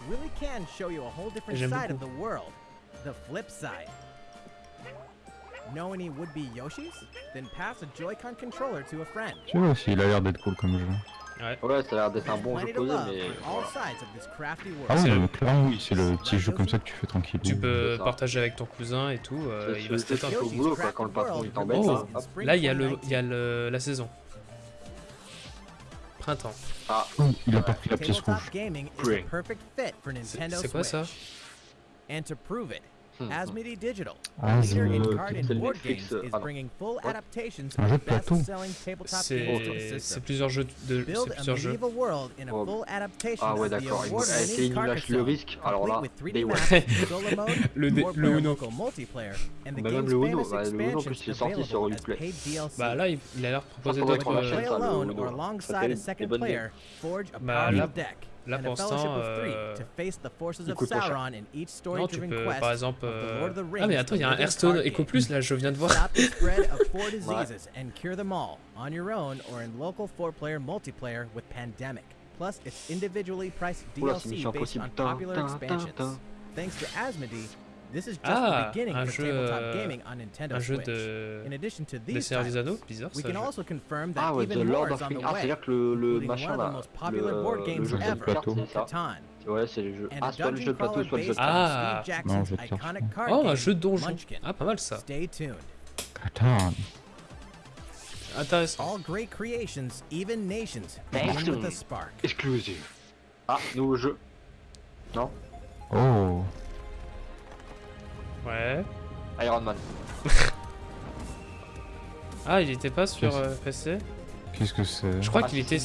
Know any would-be Yoshis? Then pass a Joy-Con controller to a friend. Tu vois aussi, il a l'air d'être cool comme jeu. Ouais, ça a l'air d'être un bon jeu posé, mais voilà. Ah le- mais clairement, oui, c'est le petit jeu comme ça que tu fais tranquille. Tu peux partager avec ton cousin et tout, euh, C'est- il va se détendre. c'est au boulot, quoi, quand le patron, il t'embête, Oh, là. Là, il y a, le, il y a le, la saison. Printemps. Ah, Oh, il a pas pris la pièce rouge. C'est quoi ça. And to prove it. Asmodee Digital, Ah, leader in card and c'est le board Netflix, games, is bringing full adaptations Un of jeu de plateau. best-selling tabletop games to the C'est plusieurs jeux de, c'est Build a plusieurs jeux. medieval world in a Oh. full adaptation Ah ouais, of the d'accord. Il- une lâche le risque. Alors là, complete with 3D day one. maps, solo [LAUGHS] mode, Le le Uno. local multiplayer, and the Bah, même game's le Uno, bah, le Uno, en plus, il est sorti sur Uplay. Bah là, il, il a l'air proposé faudrait d'autres. qu'on euh, l'achète, Play ça, le alone Uno. or Ça alongside fait a des second bonnes player, forge a Bah, powerful là- deck là, and pour a fellowship l'instant, of three euh, to face the forces il of coûte pas cher. Sauron in each Non, tu story-driven peux quest par exemple. euh, Ah, mais attends, il y a un Hearthstone game. Plus là, je viens de voir. [LAUGHS] Pandemic. Plus, it's individually priced DLC based on popular expansions. Thanks to Asmodee, Ah, the beginning un for jeu, tabletop gaming on Nintendo Un jeu Switch. de. In addition to Des Anneaux, bizarre we ça. can je- also confirm that Ah ouais, The even more Lord is of on Rings. the Ah, way, c'est-à-dire que le, le including machin one of the là, most popular le, board le games jeu de ever, plateau. c'est ça Catan, Ouais, c'est les jeux. and Ah, pas le jeu de plateau, soit le jeu de Ah. Non, je Oh, un game, jeu de donjon. Munchkin. Ah, pas mal ça. Stay tuned. Attends. Intéressant. All great creations, even nations, begin with a spark. Exclusive. Ah, nouveau jeu. Non Oh. Ouais. Iron Man. [LAUGHS] Ah, il était pas sur euh, PC Qu'est-ce que c'est? Je crois Ah, qu'il était.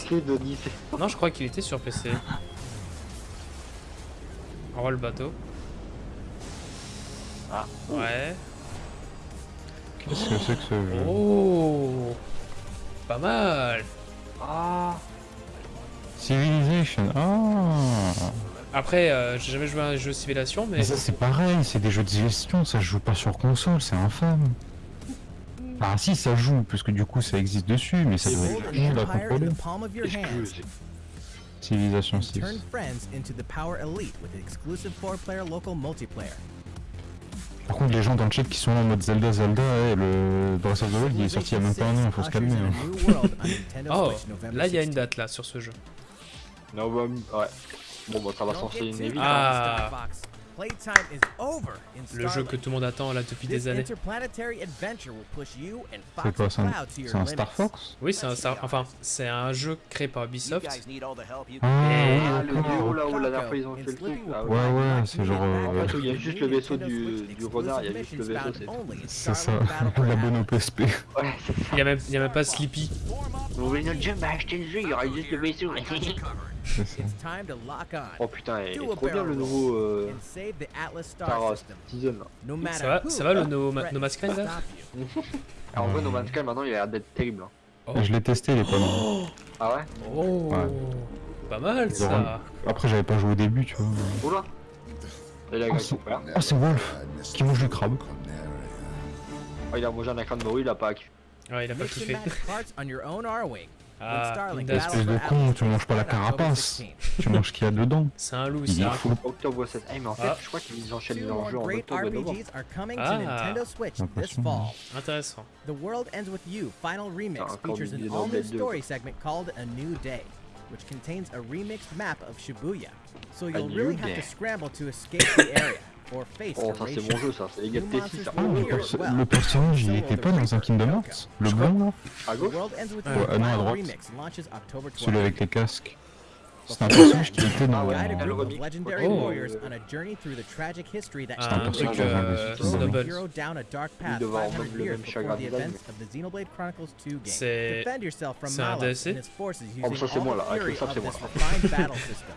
[LAUGHS] Non, je crois qu'il était sur PC. On voit le bateau. Ah. Ouais. Qu'est-ce que c'est que ce jeu? Oh Pas mal Ah Civilization. Ah. Après, euh, j'ai jamais joué à un jeu Civilization, mais Mais ça c'est pareil, c'est des jeux de gestion, ça se joue pas sur console, c'est infâme. Ah si, ça joue, puisque du coup ça existe dessus, mais ça doit être contrôler. Civilization and 6. turn friends into the power elite with exclusive four-player local multiplayer. Par contre, les gens dans le chat qui sont là en mode Zelda, Zelda, eh, le Breath of the Wild il est sorti il y a même pas un an, faut se calmer. hein. Oh, là il y a une date là sur ce jeu. Non, bah, ouais. Bon, bah, ça va s'enchaîner une vite. Ah. Le jeu que tout le monde attend là depuis des années. C'est quoi, c'est un, un Star. Fox? Oui, c'est un Star- enfin c'est un jeu créé par Ubisoft. Ah, Ah, le duo là où la dernière fois ils ont fait le truc. Ah Ouais, ouais. c'est genre, euh, backup En fait, il y a juste le vaisseau du- du renard, il y a juste le vaisseau, c'est- ça, Starlink Battle [LAUGHS] for l'abonnement Apple. PSP. Ouais, c'est ça. Il y a même, il y a même pas Sleepy. Vous voulez notre jeu Bah, achetez le jeu, il y aura juste le vaisseau. [LAUGHS] C'est ça. It's time to lock on Oh putain, il est trop bien le nouveau euh, Star. Season là. Ça va, ça va le No, no Man's Sky là. Alors, [LAUGHS] en vrai, No Man's Sky maintenant il a l'air d'être terrible. hein. Oh. Je l'ai testé, il est pas mal. Ah ouais Oh Ouais. Pas mal ça. Après, j'avais pas joué au début, tu vois. Oula Et là, il Oh, a c'est oh, c'est Wolf qui mange du crabe. Oh, il a mangé un écran de morue, il a pas. Ouais, il a pas kiffé. Ah, Espèce de con, tu manges pas la carapace. 16. Tu manges ce qu'il y a dedans. [LAUGHS] C'est un loup, Il c'est est un fou. Octobre 16. Eh, mais en fait, Ah. je crois qu'ils enchaînent more jeux en octobre et novembre. Ah. to Nintendo Switch this L'impression. fall. Intéressant. The World Ends With You Final Remix Ah, features an all-new 2. story segment called A New Day, which contains a remixed map of Shibuya. So you'll really have to scramble to escape the area. [COUGHS] or face Oh, ça c'est mon jeu, ça. C'est les gars de. Ah, le, perso- le personnage, il était pas dans un Kingdom Hearts? Le blanc, là À gauche ah non, à droite. remix launches October 12th. Celui avec les casques. C'était un personnage qui était dans... Guide a le group of remix. legendary Oh. warriors on a journey through the tragic history that Un un truc personnage dans un euh, des Kingdom Follow the Snowball. hero down a dark path devait avoir 500 même le years même before chagrin the design. events of the Xenoblade Chronicles 2 game. C'est- Defend yourself from c'est un Malos DLC? and his forces Oh, using ça, c'est all moi, the là. Avec fury le sable, of c'est moi. this refined battle system,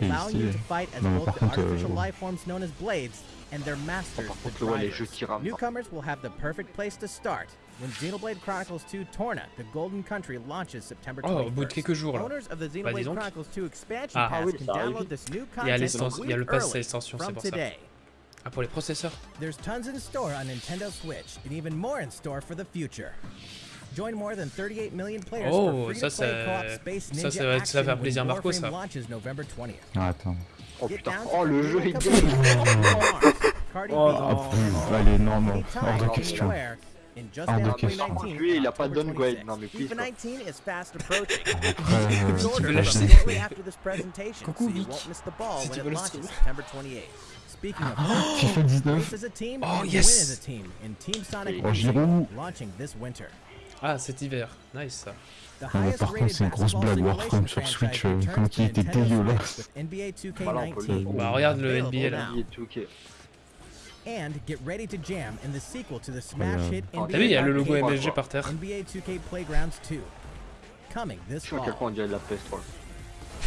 Et allowing you ici, to fight as non, mais both par the contre, euh, artificial bon. life forms known as blades and their masters, Par the contre, ouais, les drivers. jeux qui rament. Newcomers will have the perfect place to start when Xenoblade Chronicles 2 Torna, the Golden Country, launches September 21st. Oh, au bout de quelques jours là. Owners of the dis Xenoblade. Chronicles 2 expansion Ah. pass Ah oui, can ça download this new Il y a content a l'extension- il y a le pass c'est from pour ça. today. Ah, pour les processeurs There's tons in store on Nintendo Switch and even more in store for the future. Join more than 38 million players Oh, for ça, ça, Ninja ça va- ça va faire action plaisir Marco, ça. launches November 20th. Ah, attends. Oh putain. Oh, le jeu est. Cardi Oh, Ah, non. Anytime, hors de question. 2019, Lui, il a pas downgrade. 26th. Non, mais please, FIFA quoi. 19 is fast approaching. [LAUGHS] Après, Pre-order tu veux presentation, Coucou, Vic. Si tu veux le launches stream. September 28th. Speaking of FIFA 19 race as a team Oh, yes. Oh, Giroud. Ah, cet hiver. Nice ça. Ah, par contre, c'est une grosse blague Warframe sur Switch, euh, comme qui était dégueulasse. Switch with NBA Voilà, on peut le 2K19. dire. Bah, regarde le NBA, là. And get ready to jam in the sequel to the smash Incroyable. hit Oh, NBA T'as vu, il y a le logo MSG par terre. NBA 2K Playgrounds 2. Coming this Je sais à quel fall. point on dirait de la PS3.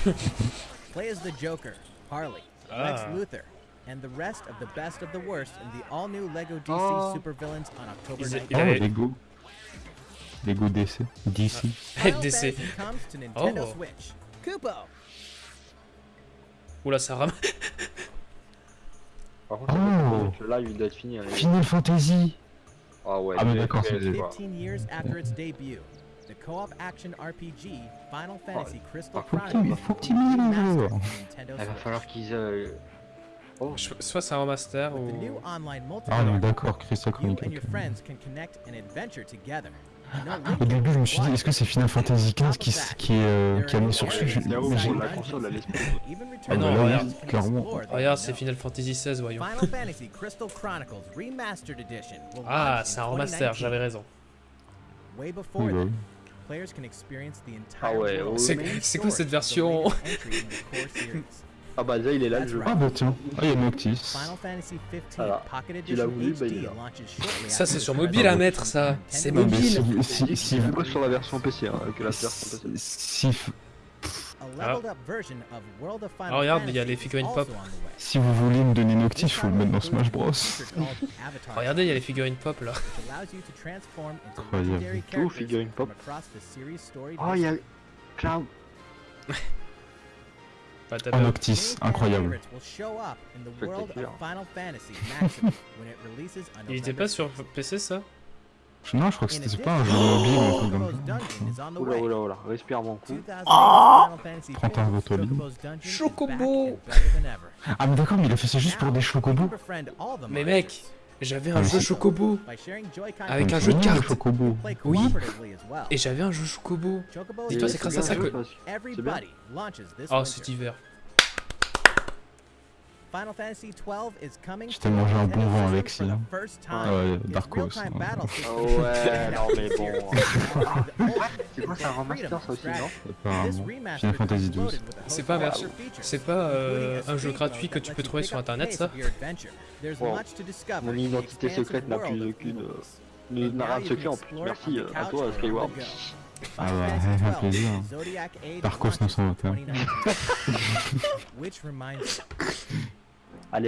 [LAUGHS] Play as the Joker, Harley, Ah. Lex Luthor, and the rest of the best of the worst in the all-new Lego DC Oh. supervillains on October Ils- 19th. Oh, Lego. Lego DC. DC. DC. Comes to Nintendo Oh. Switch. Kupo. Oula, ça rame. [LAUGHS] Par contre, Oh. le live il doit être fini. les gars. Final Fantasy Ah ouais. Ah, mais c'est- d'accord, c'est- c'est- voilà. 15 years after its debut, the co-op action RPG Final Fantasy Crystal Chronicles Il va falloir qu'ils. euh, Oh, Soit c'est un remaster ou. Ah, non, d'accord, Crystal Au début, je me suis dit, est-ce que c'est Final Fantasy XV qui, s- qui est, euh, qui a où Mais sur j'ai- la console à l'esprit. Even Ah, non, là, regarde. clairement. Regarde, c'est Final Fantasy XVI, voyons. Final Fantasy Crystal Chronicles Remastered Edition will Ah, c'est un remaster, 2019. j'avais raison. Oui, bah Ah ouais, world C'est- quoi cette version? Ah bah déjà il est là le jeu. Ah, bah tiens. Ah, il y a Noctis. Final Fantasy 15 Voilà. Pocket Tu l'as voulu, bah, il est là. Ça, c'est sur mobile à version mettre, ça. C'est mobile. si, Si, si, sur la version PC, hein, que la version PC. si, Ah, regarde, il y a les figurines pop. si vous voulez me donner Noctis, faut le mettre dans Smash a Bros. [LAUGHS] Regardez, il y a les figurines pop là. which allows you to transform into Incroyable. Tout, characters figurine from pop. Oh il y a. Cloud. [LAUGHS] Ah, pas- Noctis, incroyable. [LAUGHS] Il était pas sur 6th. PC ça Non, je crois que c'était pas un jeu mobile ou un truc comme ça. Oula oula oula, respire mon coup. 2008 Final Fantasy 31 films, votes au lit. Chocobo's Dungeon is Chocobo. Ah, mais d'accord, mais il a fait ça juste pour des chocobos. Mais mec, j'avais un Ah, jeu c'est- Chocobo. Avec un jeu de c'est cartes. Oui. Et j'avais un jeu Chocobo. Dis-toi, is c'est grâce à ça que- Oh, cet hiver. Final Fantasy 12 is coming Je to t'ai mangé un bon vent, for the hein. Ah ouais, Darkos. hein. Oh ouais, non mais bon. [LAUGHS] C'est quoi, c'est un remaster, ça aussi, non Apparemment. Final Fantasy 12. C'est pas c'est pas, euh, un jeu gratuit que tu peux trouver sur Internet, ça Wow. Mon identité secrète n'a plus aucune. euh, Ne n'a rien de secret en plus. Merci euh, à toi Skyward. Ah bah, [LAUGHS] un plaisir. Darkos 921. [LAUGHS] On,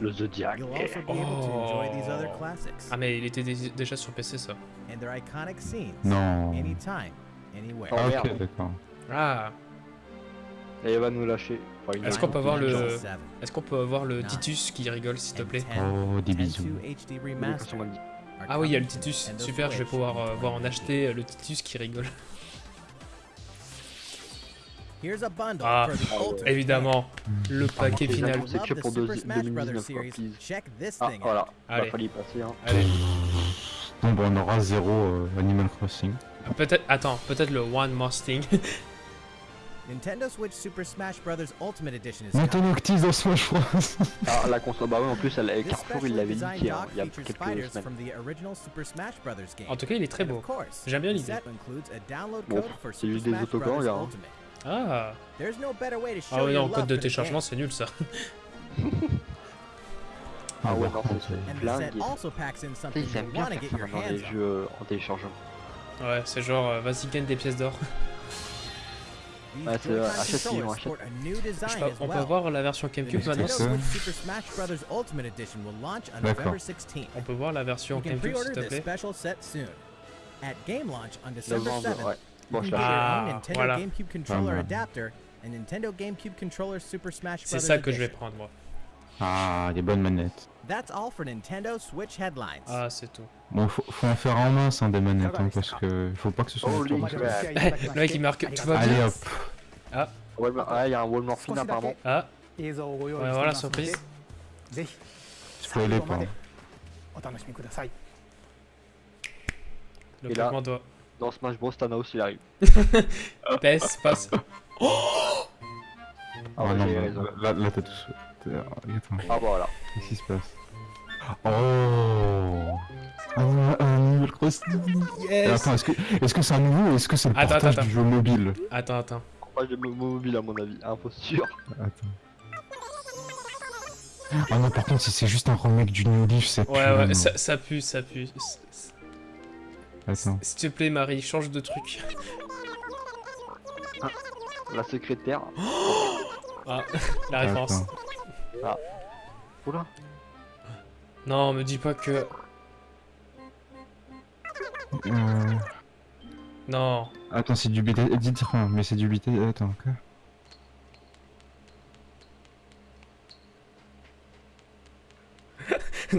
le Zodiac. you'll also be able to enjoy these other classics Ah mais il était dé- déjà sur PC ça. and their iconic scenes Non. anytime, anywhere. Oh, Ah, merde. ok, d'accord. Ah, Et il va nous lâcher. Enfin, Est-ce qu'on peut avoir le- Angel 7 est-ce qu'on peut avoir le Titus qui rigole s'il te plaît 10, Oh, des 10 bisous. 2 HD il est remastered sur mon lit. are Ah oui, il y a le Titus. Super, je vais pouvoir euh, voir en 2019. acheter euh, le Titus qui rigole. Here's a bundle Ah, for the ultimate évidemment, le paquet c'est final. c'est que pour Super deux- Smash Brothers 2019, quoi, series. please. Check this Ah voilà, il Allez. va falloir y passer. Hein. Allez. Bon, bah, on aura zéro euh, Animal Crossing. Peut-être, attends, peut-être le One More Thing. [LAUGHS] Nintendo Switch Super Smash Bros. Ultimate Edition is. Noctis dans Smash Bros. Ah, la console, bah oui, en plus, elle, This Carrefour, il l'avait niqué hein, il y a quelques semaines. original Super Smash Bros. game. En tout cas, il est très beau. J'aime bien l'idée. a Bon, c'est juste des autocollants, Bros. regarde. Ah There's no better way to show [LAUGHS] Ah ouais, non, code de téléchargement, c'est nul ça. Ah ouais, non, c'est And the Flingue. set also packs in Tu sais, something ils aiment bien want to faire get ça your dans les jeux en téléchargement. Ouais, c'est genre, euh, vas-y, gagne des pièces d'or. Ouais, c'est, euh, achète, controllers ils vont sport a new Je sais design pas, as [LAUGHS] on peut voir la version GameCube maintenant on D'accord. November 16th. On peut voir la version GameCube s'il te plaît. At game launch on December Novembre, 7th, ouais. Bon, je ah, Nintendo. GameCube Controller Adapter et Nintendo GameCube Controller Super Smash Bros. C'est ça que je vais prendre, moi. Ah, les bonnes manettes. That's all for Nintendo Switch headlines. Ah, c'est tout. Bon, faut, faut, en faire en main, hein, sans des manettes, hein, parce que faut pas que ce soit... Oh, le mec, il marque... Tout va. Allez, hop. Ah. Ah, il y a un wall morphine, apparemment. Ah. Ouais, voilà, surprise. Spoiler pas. Et là... Dans Smash Bros, Thanos il arrive. [LAUGHS] PS, passe. Ah, Ah ouais, non, j'ai bah, raison. là, là t'as tout. Attends, Ah, bah voilà. qu'est-ce qui se passe? Oh Un Animal Crossing Et Yes Attends, est-ce que c'est un nouveau ou est-ce que c'est le Attends, portage attends, du jeu mobile? Attends, attends. Pas de mo- mobile à mon avis, imposture. Attends. Ah non, par contre, si c'est juste un remake du New Leaf, c'est Ouais, ouais, ça, ça pue, ça pue. S'il te plaît, Marie, change de truc. La secrétaire. Ah, [LAUGHS] la référence. Attends. Oula. Non, me dis pas que. Euh... Non. Attends, c'est du BT... Dites rien, mais c'est du BT... Attends, quoi [LAUGHS]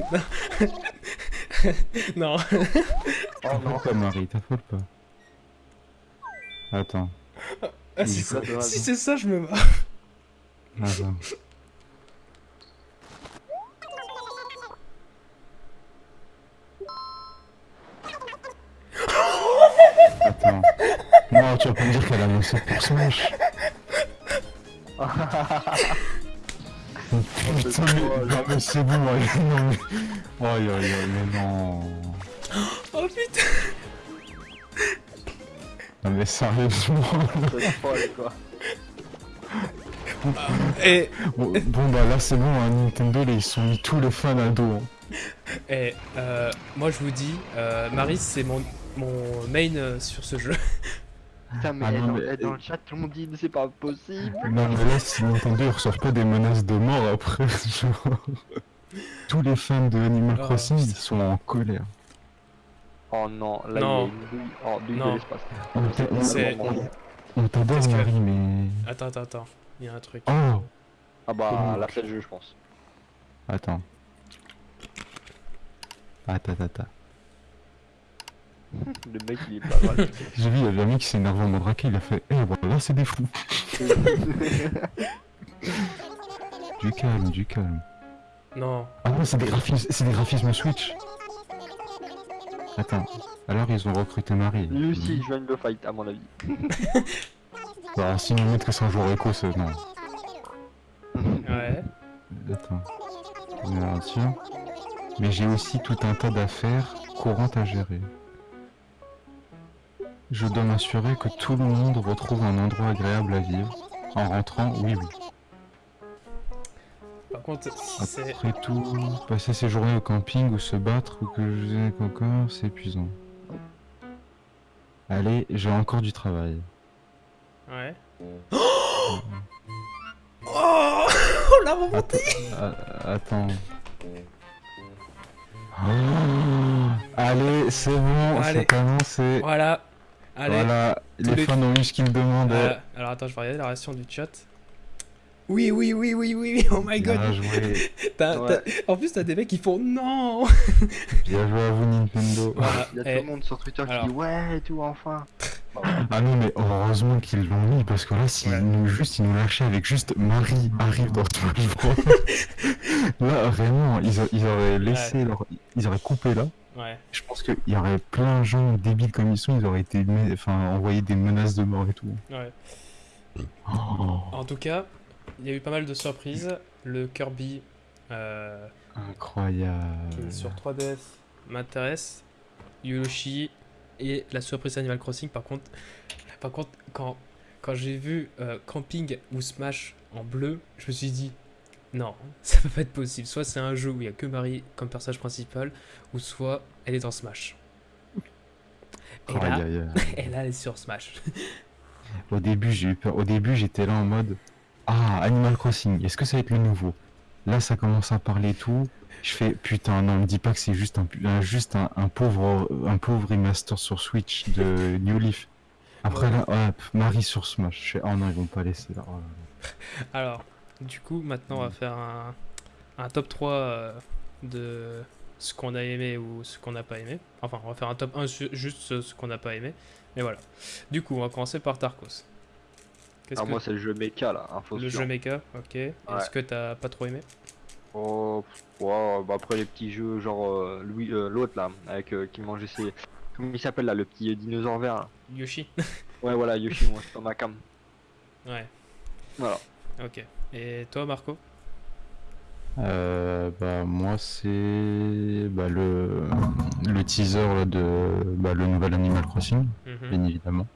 non. [LAUGHS] Oh non. pas, Marie, t'affole pas. Attends. Ah, si c'est si c'est ça, je me marre. Attends. Attends. Non, tu vas pas me dire qu'elle a lancé pour Smash. Putain, mais, non, mais c'est bon, non, mais... Aïe, aïe, aïe, mais non... Non mais sérieusement... C'est folle quoi. Et, Bon, bon, bah là c'est bon, hein, Nintendo, là, ils sont mis tous les fans à dos. hein. et euh, moi je vous dis, euh, Marie, c'est mon, mon main euh, sur ce jeu. [LAUGHS] Putain, mais, Ah non, dans, mais- dans le chat, tout le monde dit c'est pas possible. Non mais là, si Nintendo ils reçoivent pas des menaces de mort après, genre... [LAUGHS] Tous les fans de Animal Oh, Crossing, ils sont en colère. Oh non, là Non. il y a une douille. Oh, Non. de l'espace. On C'est- t'adore Marie, mais... Attends, attends, attends. Il y a un truc. Oh Ah bah là c'est le jeu, je pense. Attends. Attends, attends, attends. [LAUGHS] Le mec il est pas mal. [LAUGHS] J'ai vu, il y avait un mec qui s'est énervé en mode raqué, il a fait Eh voilà, c'est des fous [LAUGHS] Du calme, du calme. Non. Ah ouais, c'est des graphismes, c'est des graphismes Switch Attends, alors ils ont recruté Marie. Lui aussi il joigne le fight à mon avis. [LAUGHS] Bah, si nous c'est un joueur éco, c'est... Non. Ouais. Attends. Mais j'ai aussi tout un tas d'affaires courantes à gérer. Je dois m'assurer que tout le monde retrouve un endroit agréable à vivre. En rentrant, oui, oui. Par contre, si c'est. Après tout, passer ses journées au camping ou se battre ou que je encore, c'est épuisant. Allez, j'ai encore du travail. Ouais. [GASPS] Oh Oh la remontée Attends. ah. Oh, allez, c'est bon, c'est commencé. Voilà. Allez. Voilà, les, les- fans ont eu ce qu'ils demandaient. Euh, alors attends, je vais regarder la réaction du chat. Oui, oui, oui, oui, oui, oui, oh my god. Bien joué, T'as- Ouais. t'as- En plus, t'as des mecs qui font non. bien joué à vous Nintendo. Voilà. Il y a Eh, tout le monde sur Twitter alors. qui dit ouais et tout enfin. Ah non mais heureusement qu'ils l'ont mis parce que là s'ils Ouais. nous juste ils nous lâchaient avec juste Marie arrive dans Smash Bros. [LAUGHS] là vraiment ils, a- ils auraient laissé leur ils auraient coupé là. Ouais. Je pense qu'il y aurait plein de gens débiles comme ils sont ils auraient été enfin envoyé des menaces de mort et tout. Ouais. Oh, En tout cas, il y a eu pas mal de surprises. Le Kirby euh, qui incroyable. est sur 3DS m'intéresse. Yoshi et la surprise Animal Crossing. Par contre, par contre quand, quand j'ai vu euh, Camping ou Smash en bleu, je me suis dit non, [LAUGHS] ça peut pas être possible. Soit c'est un jeu où il y a que Marie comme personnage principal, ou soit elle est dans Smash. Là, et là, [LAUGHS] elle est sur Smash. [LAUGHS] Au début, j'ai eu peur. Au début, j'étais là en mode Ah, Animal Crossing, est-ce que ça va être le nouveau? Là, ça commence à parler tout. Je fais Putain, non, me dis pas que c'est juste un, juste un, un pauvre un pauvre remaster sur Switch de [LAUGHS] New Leaf. Après Ouais. là, hop, Marie sur Smash. Je fais Oh non, ils vont pas laisser là. Là. [LAUGHS] Alors, du coup, maintenant, on va faire un, un top 3 euh, de ce qu'on a aimé ou ce qu'on n'a pas aimé. Enfin, on va faire un top 1 sur juste ce, ce qu'on n'a pas aimé. Mais voilà. Du coup, on va commencer par Tarkos. Qu'est-ce Ah, que moi, c'est le jeu mecha là, info le sûr. jeu mecha, ok. Est-ce que t'as pas trop aimé? Oh, bah après les petits jeux, genre euh, Louis, euh, l'autre là, avec euh, qui mangeait ses. Comment il s'appelle là, le petit euh, dinosaure vert là Yoshi [LAUGHS] Ouais, voilà, Yoshi, moi, c'est pas ma cam. Ouais, Voilà. ok. Et toi, Marco? Euh, bah, moi, c'est bah, le, le teaser là, de bah, le nouvel Animal Crossing, Mhm. bien évidemment.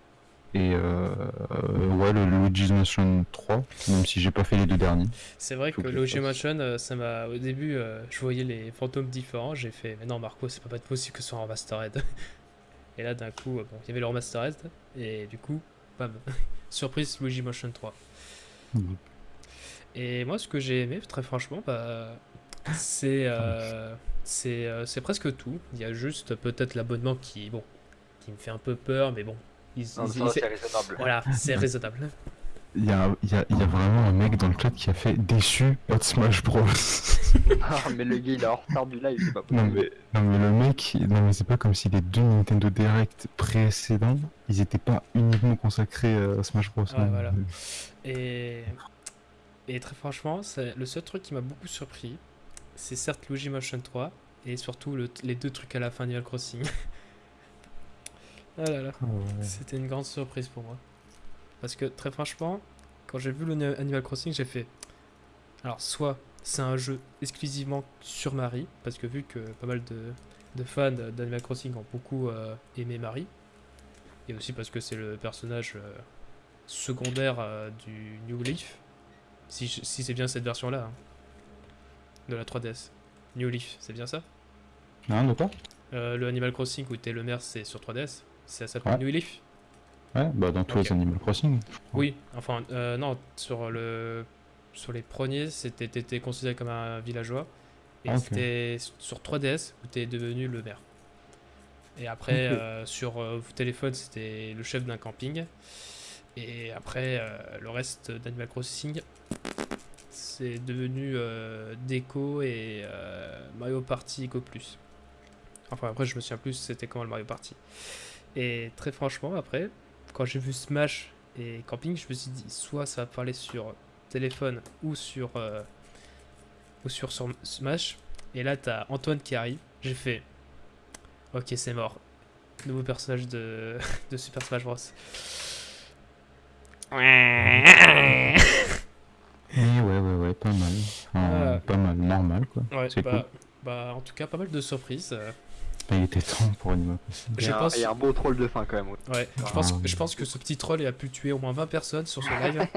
Et euh, euh, ouais, le Luigi's Mansion 3, même si j'ai pas fait les deux derniers. C'est vrai Faut que que je Luigi fasse. Mansion, euh, ça m'a. Au début, euh, je voyais les fantômes différents. J'ai fait, mais non, Marco, c'est pas possible que ce soit en remastered. [LAUGHS] Et là, d'un coup, bon, il y avait le remastered. Et du coup, bam. [LAUGHS] Surprise Luigi Mansion 3. Mhm. Et moi, ce que j'ai aimé, très franchement, bah, c'est. c'est euh, c'est presque tout. Il y a juste peut-être l'abonnement qui, bon, qui me fait un peu peur, mais bon. Ils- Non, ils- ça, ils- c'est raisonnable. voilà, c'est raisonnable. Il y a, il y, a, il y a vraiment un mec dans le chat qui a fait déçu, pas de Smash Bros. [LAUGHS] Ah, mais le gars, il est en retard du live, c'est pas non, mais, non mais le mec, non mais c'est pas comme si les deux Nintendo Direct précédents, ils étaient pas uniquement consacrés à Smash Bros. Ouais, voilà. Et, et très franchement, c'est le seul truc qui m'a beaucoup surpris, c'est certes Luigi Motion 3 et surtout le- les deux trucs à la fin d'Animal Crossing. [LAUGHS] ah là là, ouais. c'était une grande surprise pour moi. Parce que très franchement, quand j'ai vu le Ni- Animal Crossing, j'ai fait. Alors, soit c'est un jeu exclusivement sur Marie, parce que vu que pas mal de, de fans d'Animal Crossing ont beaucoup euh, aimé Marie, et aussi parce que c'est le personnage euh, secondaire euh, du New Leaf, si, c'est bien cette version-là, hein, de la 3DS. New Leaf, c'est bien ça? Non, de quoi Le Animal Crossing où t'es le maire, c'est sur 3DS Ça s'appelle Ouais. New Leaf Ouais, bah dans tous les Animal Crossing. Oui, enfin, euh, non, sur, le, sur les premiers, c'était t'étais considéré comme un villageois. Et Ah, c'était sur 3DS où t'es devenu le maire. Et après, euh, sur euh, téléphone, c'était le chef d'un camping. Et après, euh, le reste d'Animal Crossing, c'est devenu Déco et Mario Party Eco Plus. Enfin, après, je me souviens plus c'était comment le Mario Party. Et très franchement, après, quand j'ai vu Smash et Camping, je me suis dit soit ça va parler sur téléphone ou sur euh, ou sur, sur Smash. Et là, t'as Antoine qui arrive. J'ai fait Ok, c'est mort. Nouveau personnage de, [LAUGHS] de Super Smash Bros. Oui, ouais, ouais, ouais, pas mal. Euh. Pas mal, normal quoi. Ouais, C'est bah, bah, en tout cas, pas mal de surprises. Euh. Bah, il était temps pour Animal Crossing. Il y a un- pense- il y a un beau troll de fin quand même. ouais. Ouais, je Ah. pense, je pense que ce petit troll il a pu tuer au moins 20 personnes sur ce [LAUGHS] live.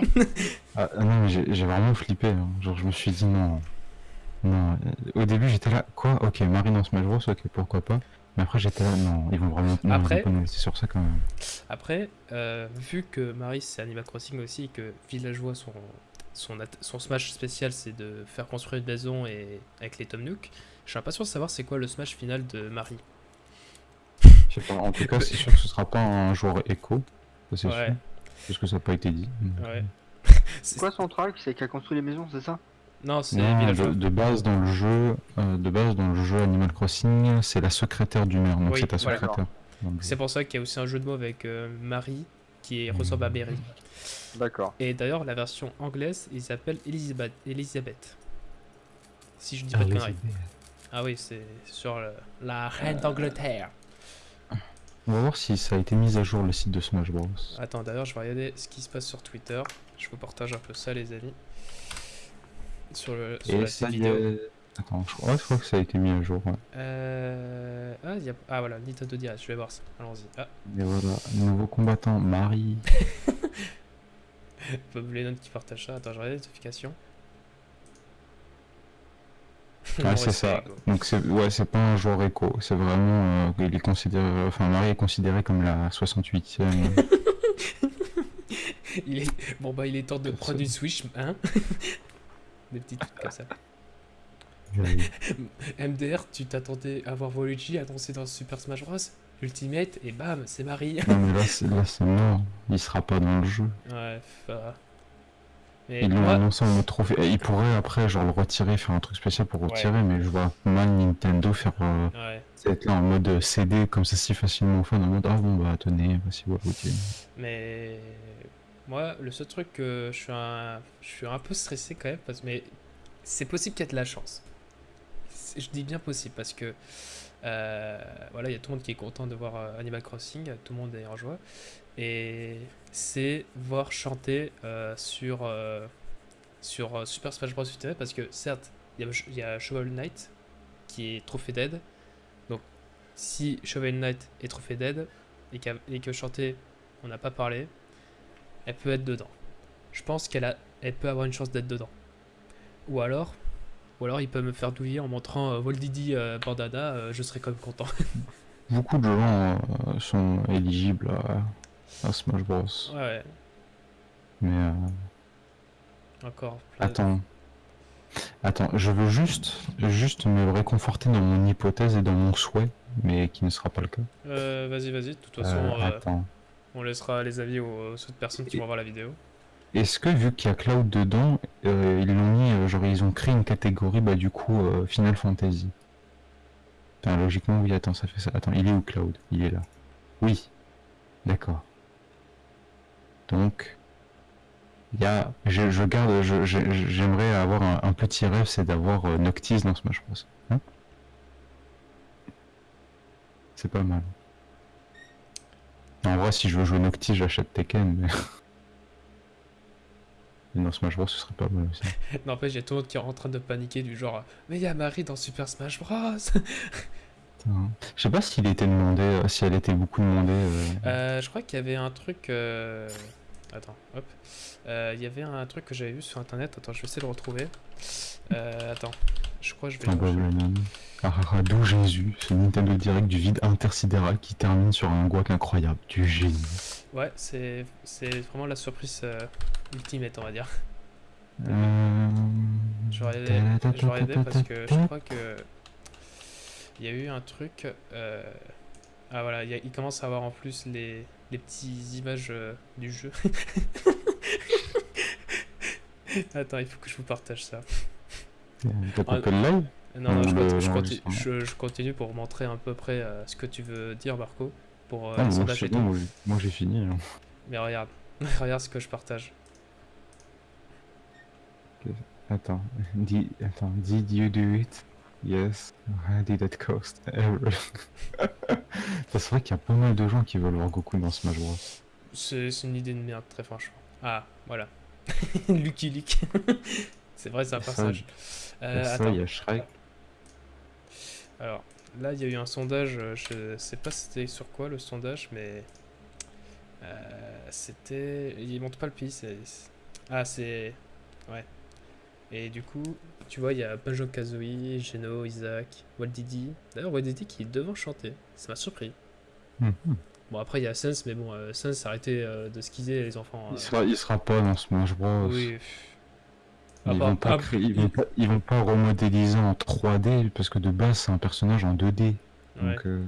Ah, ah non, mais j'ai vraiment flippé. hein. Genre, je me suis dit non. Non. euh, Au début, j'étais là, quoi? Ok, Marie dans Smash Bros, ok, pourquoi pas? Mais après, j'étais là, non, ils vont vraiment. Non, Après- sur ça quand même. Après, euh, vu que Marie c'est Animal Crossing aussi, et que Villageois, son, son, son smash spécial c'est de faire construire une maison et avec les Tom Nook, je suis pas sûr de savoir c'est quoi le smash final de Marie. Je sais pas, en tout cas, c'est sûr que ce sera pas un joueur écho. C'est Ouais. sûr. Parce que ça n'a pas été dit. Ouais. [LAUGHS] C'est quoi son truc C'est qu'elle construit les maisons, c'est ça? Non, c'est de, de base dans le jeu, euh, de base dans le jeu Animal Crossing, c'est la secrétaire du maire, donc Oui, c'est ta voilà. secrétaire. C'est pour ça qu'il y a aussi un jeu de mots avec euh, Marie qui est- ressemble à Mary. D'accord. Et d'ailleurs, la version anglaise, ils s'appellent Elizabeth. Elisabeth. Si je dis Ah pas de conneries. Ah oui, c'est sur le- la reine d'Angleterre. On va voir si ça a été mis à jour le site de Smash Bros. Attends, d'ailleurs, je vais regarder ce qui se passe sur Twitter. Je vous partage un peu ça, les amis. Sur, le, sur Et la ça vidéo. Attends, je crois, je crois que ça a été mis à jour. Ouais. Euh... Ah, y a... ah, voilà, Nintendo Direct, je vais voir ça. Allons-y. Ah, Et voilà, nouveau combattant, Marie. [LAUGHS] Bob Lennon qui partage ça. Attends, je regarde les notifications. Ouais, c'est ça. Donc c'est ouais, c'est pas un joueur éco, c'est vraiment euh, il est considéré enfin Marie est considérée comme la 68e. [LAUGHS] Il est... Bon, bah, il est temps de Comme prendre ça. une Switch, hein [LAUGHS] Des petits trucs comme ça. [LAUGHS] MDR, tu t'attendais à voir Waluigi annoncé dans Super Smash Bros Ultimate, et bam, c'est Marie. non mais là c'est là c'est mort, il sera pas dans le jeu. ouais, bah... Mais Ils l'ont annoncé en mode trophée. Ils pourraient après genre le retirer, faire un truc spécial pour retirer, mais je vois mal Nintendo faire euh, ouais. être là en mode euh, CD comme ça si facilement fans en mode ah bon bah tenez, voici voilà, ok. Mais moi, le seul truc que je suis un, je suis un peu stressé quand même, parce mais c'est possible qu'il y ait de la chance. Je dis bien possible parce que euh, voilà, il y a tout le monde qui est content de voir euh, Animal Crossing, tout le monde est en joie, et c'est voir chanter euh, sur euh, sur euh, Super Smash Bros Ultimate parce que certes, il y a, Shovel Knight qui est trophée dead, donc si Shovel Knight est trophée dead et, qu'a- et que chanter on n'a pas parlé, elle peut être dedans. Je pense qu'elle elle peut avoir une chance d'être dedans. Ou alors, ou alors il peut me faire douiller en montrant euh, Voldidi Bandana, je serais quand même content. [LAUGHS] Beaucoup de gens sont éligibles à, à Smash Bros. ouais, Mais euh, encore. plein de- Attends. Attends, je veux juste, juste me réconforter dans mon hypothèse et dans mon souhait, mais qui ne sera pas le cas. Euh, vas-y, vas-y. De toute façon, Euh, euh, attends. on laissera les avis aux, aux autres personnes qui vont voir la vidéo. Est-ce que vu qu'il y a Cloud dedans, euh, ils l'ont mis, euh, genre ils ont créé une catégorie, bah du coup euh, Final Fantasy? Enfin, logiquement oui, attends, ça fait ça. Attends, il est où Cloud? Il est là. Oui. D'accord. Donc, il y a, je, je garde, j'aimerais avoir un, petit rêve, c'est d'avoir euh, Noctis dans Smash Bros. Hein? C'est pas mal. En vrai, si je veux jouer Noctis, j'achète Tekken, mais... [LAUGHS] dans Smash Bros, ce serait pas mal aussi. N'empêche, il y a tout le monde qui est en train de paniquer du genre Mais il y a Marie dans Super Smash Bros. [LAUGHS] Je sais pas s'il était demandé, euh, si elle était beaucoup demandée. euh, Euh, je crois qu'il y avait un truc. euh, Attends, hop. Euh, Il y avait un truc que j'avais vu sur internet. Attends, je vais essayer de le retrouver. Euh, attends, je crois que je vais. Ah, ah, ah, d'où Jésus, ce Nintendo Direct du vide intersidéral qui termine sur un guac incroyable, du génie. Ouais, c'est vraiment la surprise ultimate, on va dire. Je vais regarder parce que je crois que. Il y a eu un truc. euh, Ah voilà, il, y a- il commence à avoir en plus les, les petites images euh, du jeu. Attends, il faut que je vous partage ça. Le live Non, non, je, continue, je, continue, l'enregistrement. je- je continue pour montrer à peu près euh, ce que tu veux dire, Marco, pour euh, Ah, moi, bon, j'ai- fini. hein. Mais regarde, regarde ce que je partage. Attends, did, attends, did you do it? Yes. How did it cost? C'est vrai qu'il y a pas mal de gens qui veulent voir Goku dans Smash Bros. C'est une idée de merde, très franchement. Ah, voilà. [LAUGHS] Lucky Luke. [LAUGHS] c'est vrai, c'est un personnage. Euh, ça, il y a Shrek. Alors, là, il y a eu un sondage, euh, je sais pas c'était sur quoi le sondage, mais euh, c'était... Il montre pas le pays, Ah, c'est... Ouais. Et du coup, tu vois, il y a Banjo-Kazooie, Geno, Isaac, Waldidi. D'ailleurs, Waldidi qui est devant chanter, ça m'a surpris. Mhm. Bon, après, il y a Sens, mais bon, euh, Sens, arrêtez euh, de skizer les enfants. Il euh. sera, il sera pas dans Smash Bros. Oui. Ils Ah bah, vont pas ah, créer, ils vont pas, ils vont pas remodéliser en 3D parce que de base c'est un personnage en 2D. Ouais. Donc, euh,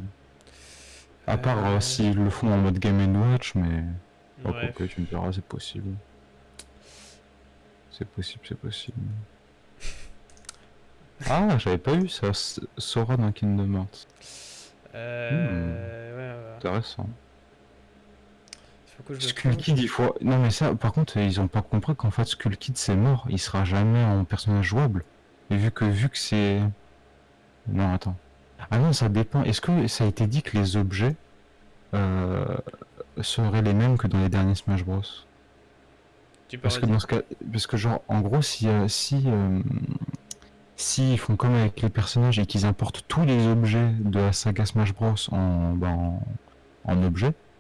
à part Euh, euh, s'ils le font en mode Game Watch, mais oh, Ouais. quoique, tu me diras, c'est possible. C'est possible, c'est possible. Ah, j'avais pas eu ça, Sora dans Kingdom Hearts. Euh, Hmm. ouais, ouais. Intéressant. Skull. Kid, il faut. Non, mais ça, par contre, ils ont pas compris qu'en fait, Skull Kid c'est mort. Il sera jamais en personnage jouable. Et vu que, vu que c'est. Non, attends. Ah non, ça dépend. Est-ce que ça a été dit que les objets euh, seraient les mêmes que dans les derniers Smash Bros? Tu Parce que dans ce cas, parce que genre, en gros, si si euh, si ils font comme avec les personnages et qu'ils importent tous les objets de la saga Smash Bros en bah, en,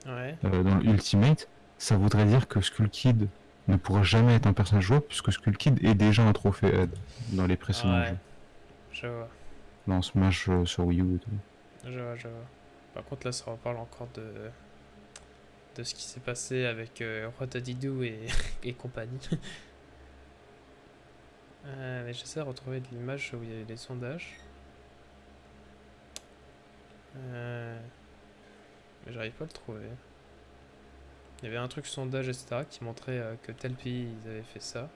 Ouais. euh, dans Ultimate, ça voudrait dire que Skull Kid ne pourra jamais être un personnage jouable puisque Skull Kid est déjà un trophée Head dans les précédents Ouais. jeux, Je vois, dans Smash euh, sur Wii U et tout. je vois, je vois. Par contre, là, ça reparle encore de, de ce qui s'est passé avec euh, Rotadidou et, [LAUGHS] et compagnie. [LAUGHS] Euh, mais j'essaie de retrouver de l'image où il y a les sondages. Euh, mais j'arrive pas à le trouver. Il y avait un truc sondage, etc., qui montrait euh, que tel pays, ils avaient fait ça.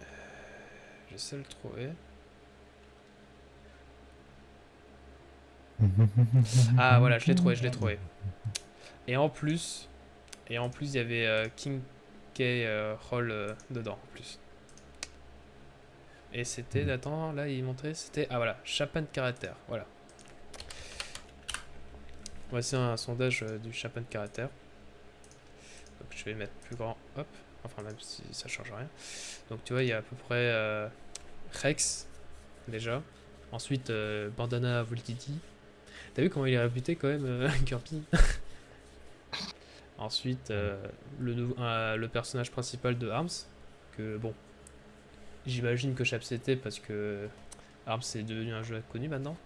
Euh, J'essaie de le trouver. [LAUGHS] Ah voilà, je l'ai trouvé, je l'ai trouvé. Et en plus, et en plus il y avait euh, King K euh, Roll euh, dedans en plus. Et c'était, attends, là il montrait, c'était, ah voilà, Chapin de caractère, voilà. Voici un sondage euh, du Chapin de caractère. Donc je vais mettre plus grand, hop, enfin même si ça change rien. Donc tu vois, il y a à peu près Rex, déjà. Ensuite, Bandana Voltiti. T'as vu comment il est réputé quand même, [LAUGHS] Kirby? Ensuite, euh, le, personnage principal de Arms, que bon, j'imagine que Chap c'était parce que Arms est devenu un jeu connu maintenant.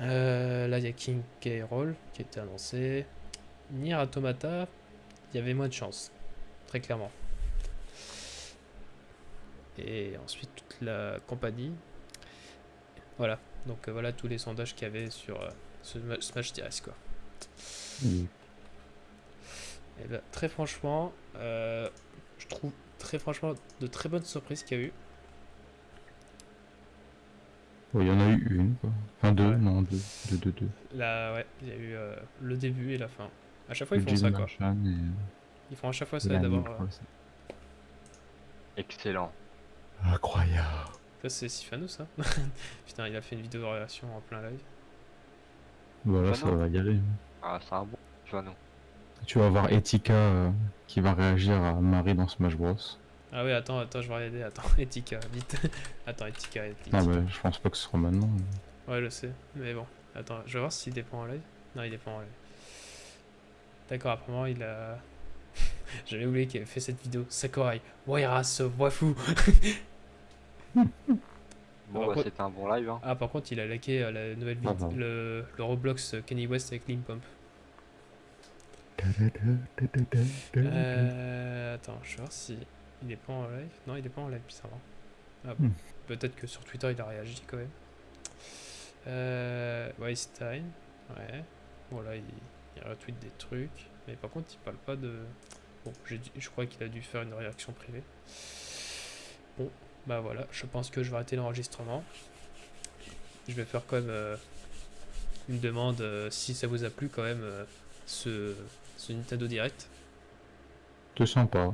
Euh, là, il y a King K. Roll qui était annoncé. Nier Automata, il y avait moins de chance, très clairement. Et ensuite, toute la compagnie. Voilà, donc euh, voilà tous les sondages qu'il y avait sur ce ma- Smash DS quoi. Oui. Et bah, très franchement, euh, je trouve très franchement de très bonnes surprises qu'il y a eu. Ouais, Il y en a eu une, quoi. Enfin deux, Ouais. non, deux, deux, deux, deux. Là, ouais, il y a eu euh, le début et la fin. À chaque fois, ils font ça quoi. Et, euh, Ils font à chaque fois ça et d'abord. Euh. Excellent. Incroyable. Ça, c'est Sifano ça [LAUGHS] Putain, il a fait une vidéo de réaction en plein live. Voilà, Bah ça va y aller. Ah, c'est un bon Joano. Tu vas voir Etika euh, qui va réagir à Marie dans Smash Bros. Ah ouais, attends, attends, je vais regarder. Attends, [LAUGHS] Etika, vite. [LAUGHS] attends, Etika, Etika. Non, bah, je pense pas que ce sera maintenant. mais- Ouais, je sais, mais bon. Attends, je vais voir s'il dépend en live. Non, il dépend en live. D'accord, apparemment, il a. [LAUGHS] J'avais oublié qu'il avait fait cette vidéo. Sakurai, Waira se voit fou. Bon, Par bah, contre- c'était un bon live. Hein. Ah, par contre, il a laqué euh, la nouvelle Ah, vidéo, bah. le, le Roblox euh, Kenny West avec Link Pump. Euh, attends, je vais voir si il est pas en live. Non, il est pas en live, bizarrement. Ah, bon. Hmm. Peut-être que sur Twitter il a réagi quand même. Euh, Weinstein, ouais. Voilà, il, il retweet des trucs. Mais par contre, il parle pas de. Bon, je crois qu'il a dû faire une réaction privée. Bon, bah voilà, je pense que je vais arrêter l'enregistrement. Je vais faire quand même euh, une demande euh, si ça vous a plu quand même euh, ce, ce Nintendo Direct. C'est sympa.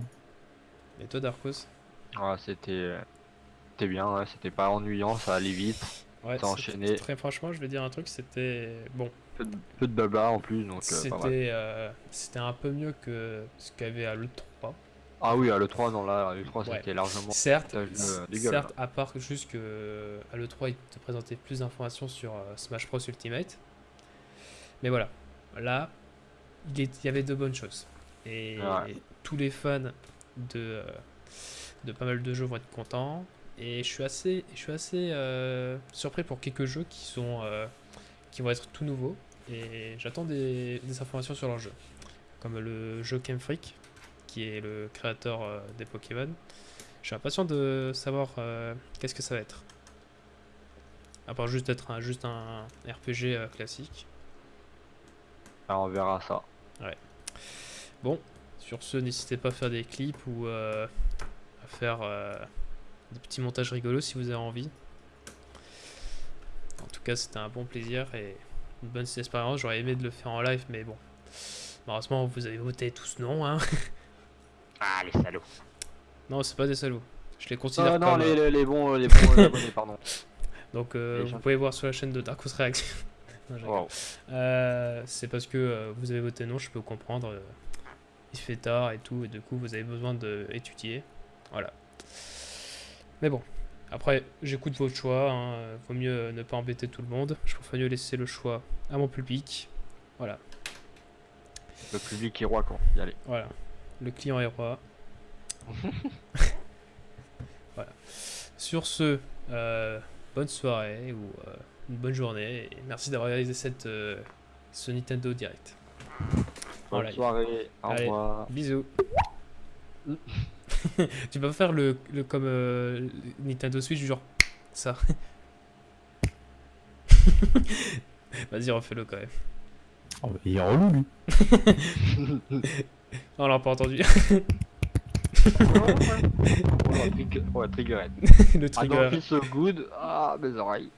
Et toi, Darkos Ah, c'était. euh, C'était bien, ouais, c'était pas ennuyant, ça allait vite. Ouais, T'as c'était- enchaîné. Très franchement, je vais dire un truc, c'était bon. Peu de, peu de blabla en plus, donc euh. C'était euh, c'était un peu mieux que ce qu'il y avait à l'E3. Ah oui, à l'E3, non, là, à l'E3 Ouais. c'était largement. Certes, de- de gueule, certes, à part juste que euh, à l'E3 il te présentait plus d'informations sur euh, Smash Bros Ultimate. Mais voilà, là, il, est- il y avait de bonnes choses. Et Ouais. tous les fans de, euh, de pas mal de jeux vont être contents. Et je suis assez, je suis assez euh, surpris pour quelques jeux qui sont euh, qui vont être tout nouveaux. Et j'attends des, des informations sur leur jeu. Comme le jeu Game Freak, qui est le créateur euh, des Pokémon. Je suis impatient de savoir qu'est-ce que ça va être. À part juste être un, juste un RPG classique. Ah, on verra ça. Bon, sur ce, n'hésitez pas à faire des clips ou euh, à faire euh, des petits montages rigolos si vous avez envie. En tout cas, c'était un bon plaisir et une bonne expérience. J'aurais aimé de le faire en live, mais bon. Malheureusement, vous avez voté tous non. Hein. [LAUGHS] Ah, les salauds. non, c'est pas des salauds. Je les considère Ah, non, comme. les, euh, les, les bons, les bons abonnés, pardon. [LAUGHS] Donc, euh, les vous gens. pouvez voir sur la chaîne de Darkos Non, rigole. Wow. Euh, c'est parce que euh, vous avez voté non, je peux comprendre. euh, il fait tard et tout, et du coup vous avez besoin d'étudier. Voilà. Mais bon, après j'écoute votre choix. Hein, vaut mieux ne pas embêter tout le monde. Je préfère mieux laisser le choix à mon public. Voilà, Le public est roi quand. Y aller. voilà. Le client est roi. [LAUGHS] voilà. Sur ce, bonne soirée ou une bonne journée et merci d'avoir réalisé cette, euh, ce Nintendo Direct. Bonne Voilà. soirée. Au Allez. revoir. Bisous. [LAUGHS] tu peux faire le, le comme euh, Nintendo Switch, genre ça. [LAUGHS] Vas-y, refais-le quand même. Oh, il est relou, lui. [LAUGHS] On l'a pas entendu. Oh, trigger- ouais, triggerette. le I trigger. don't feel so good. Ah, mes oreilles.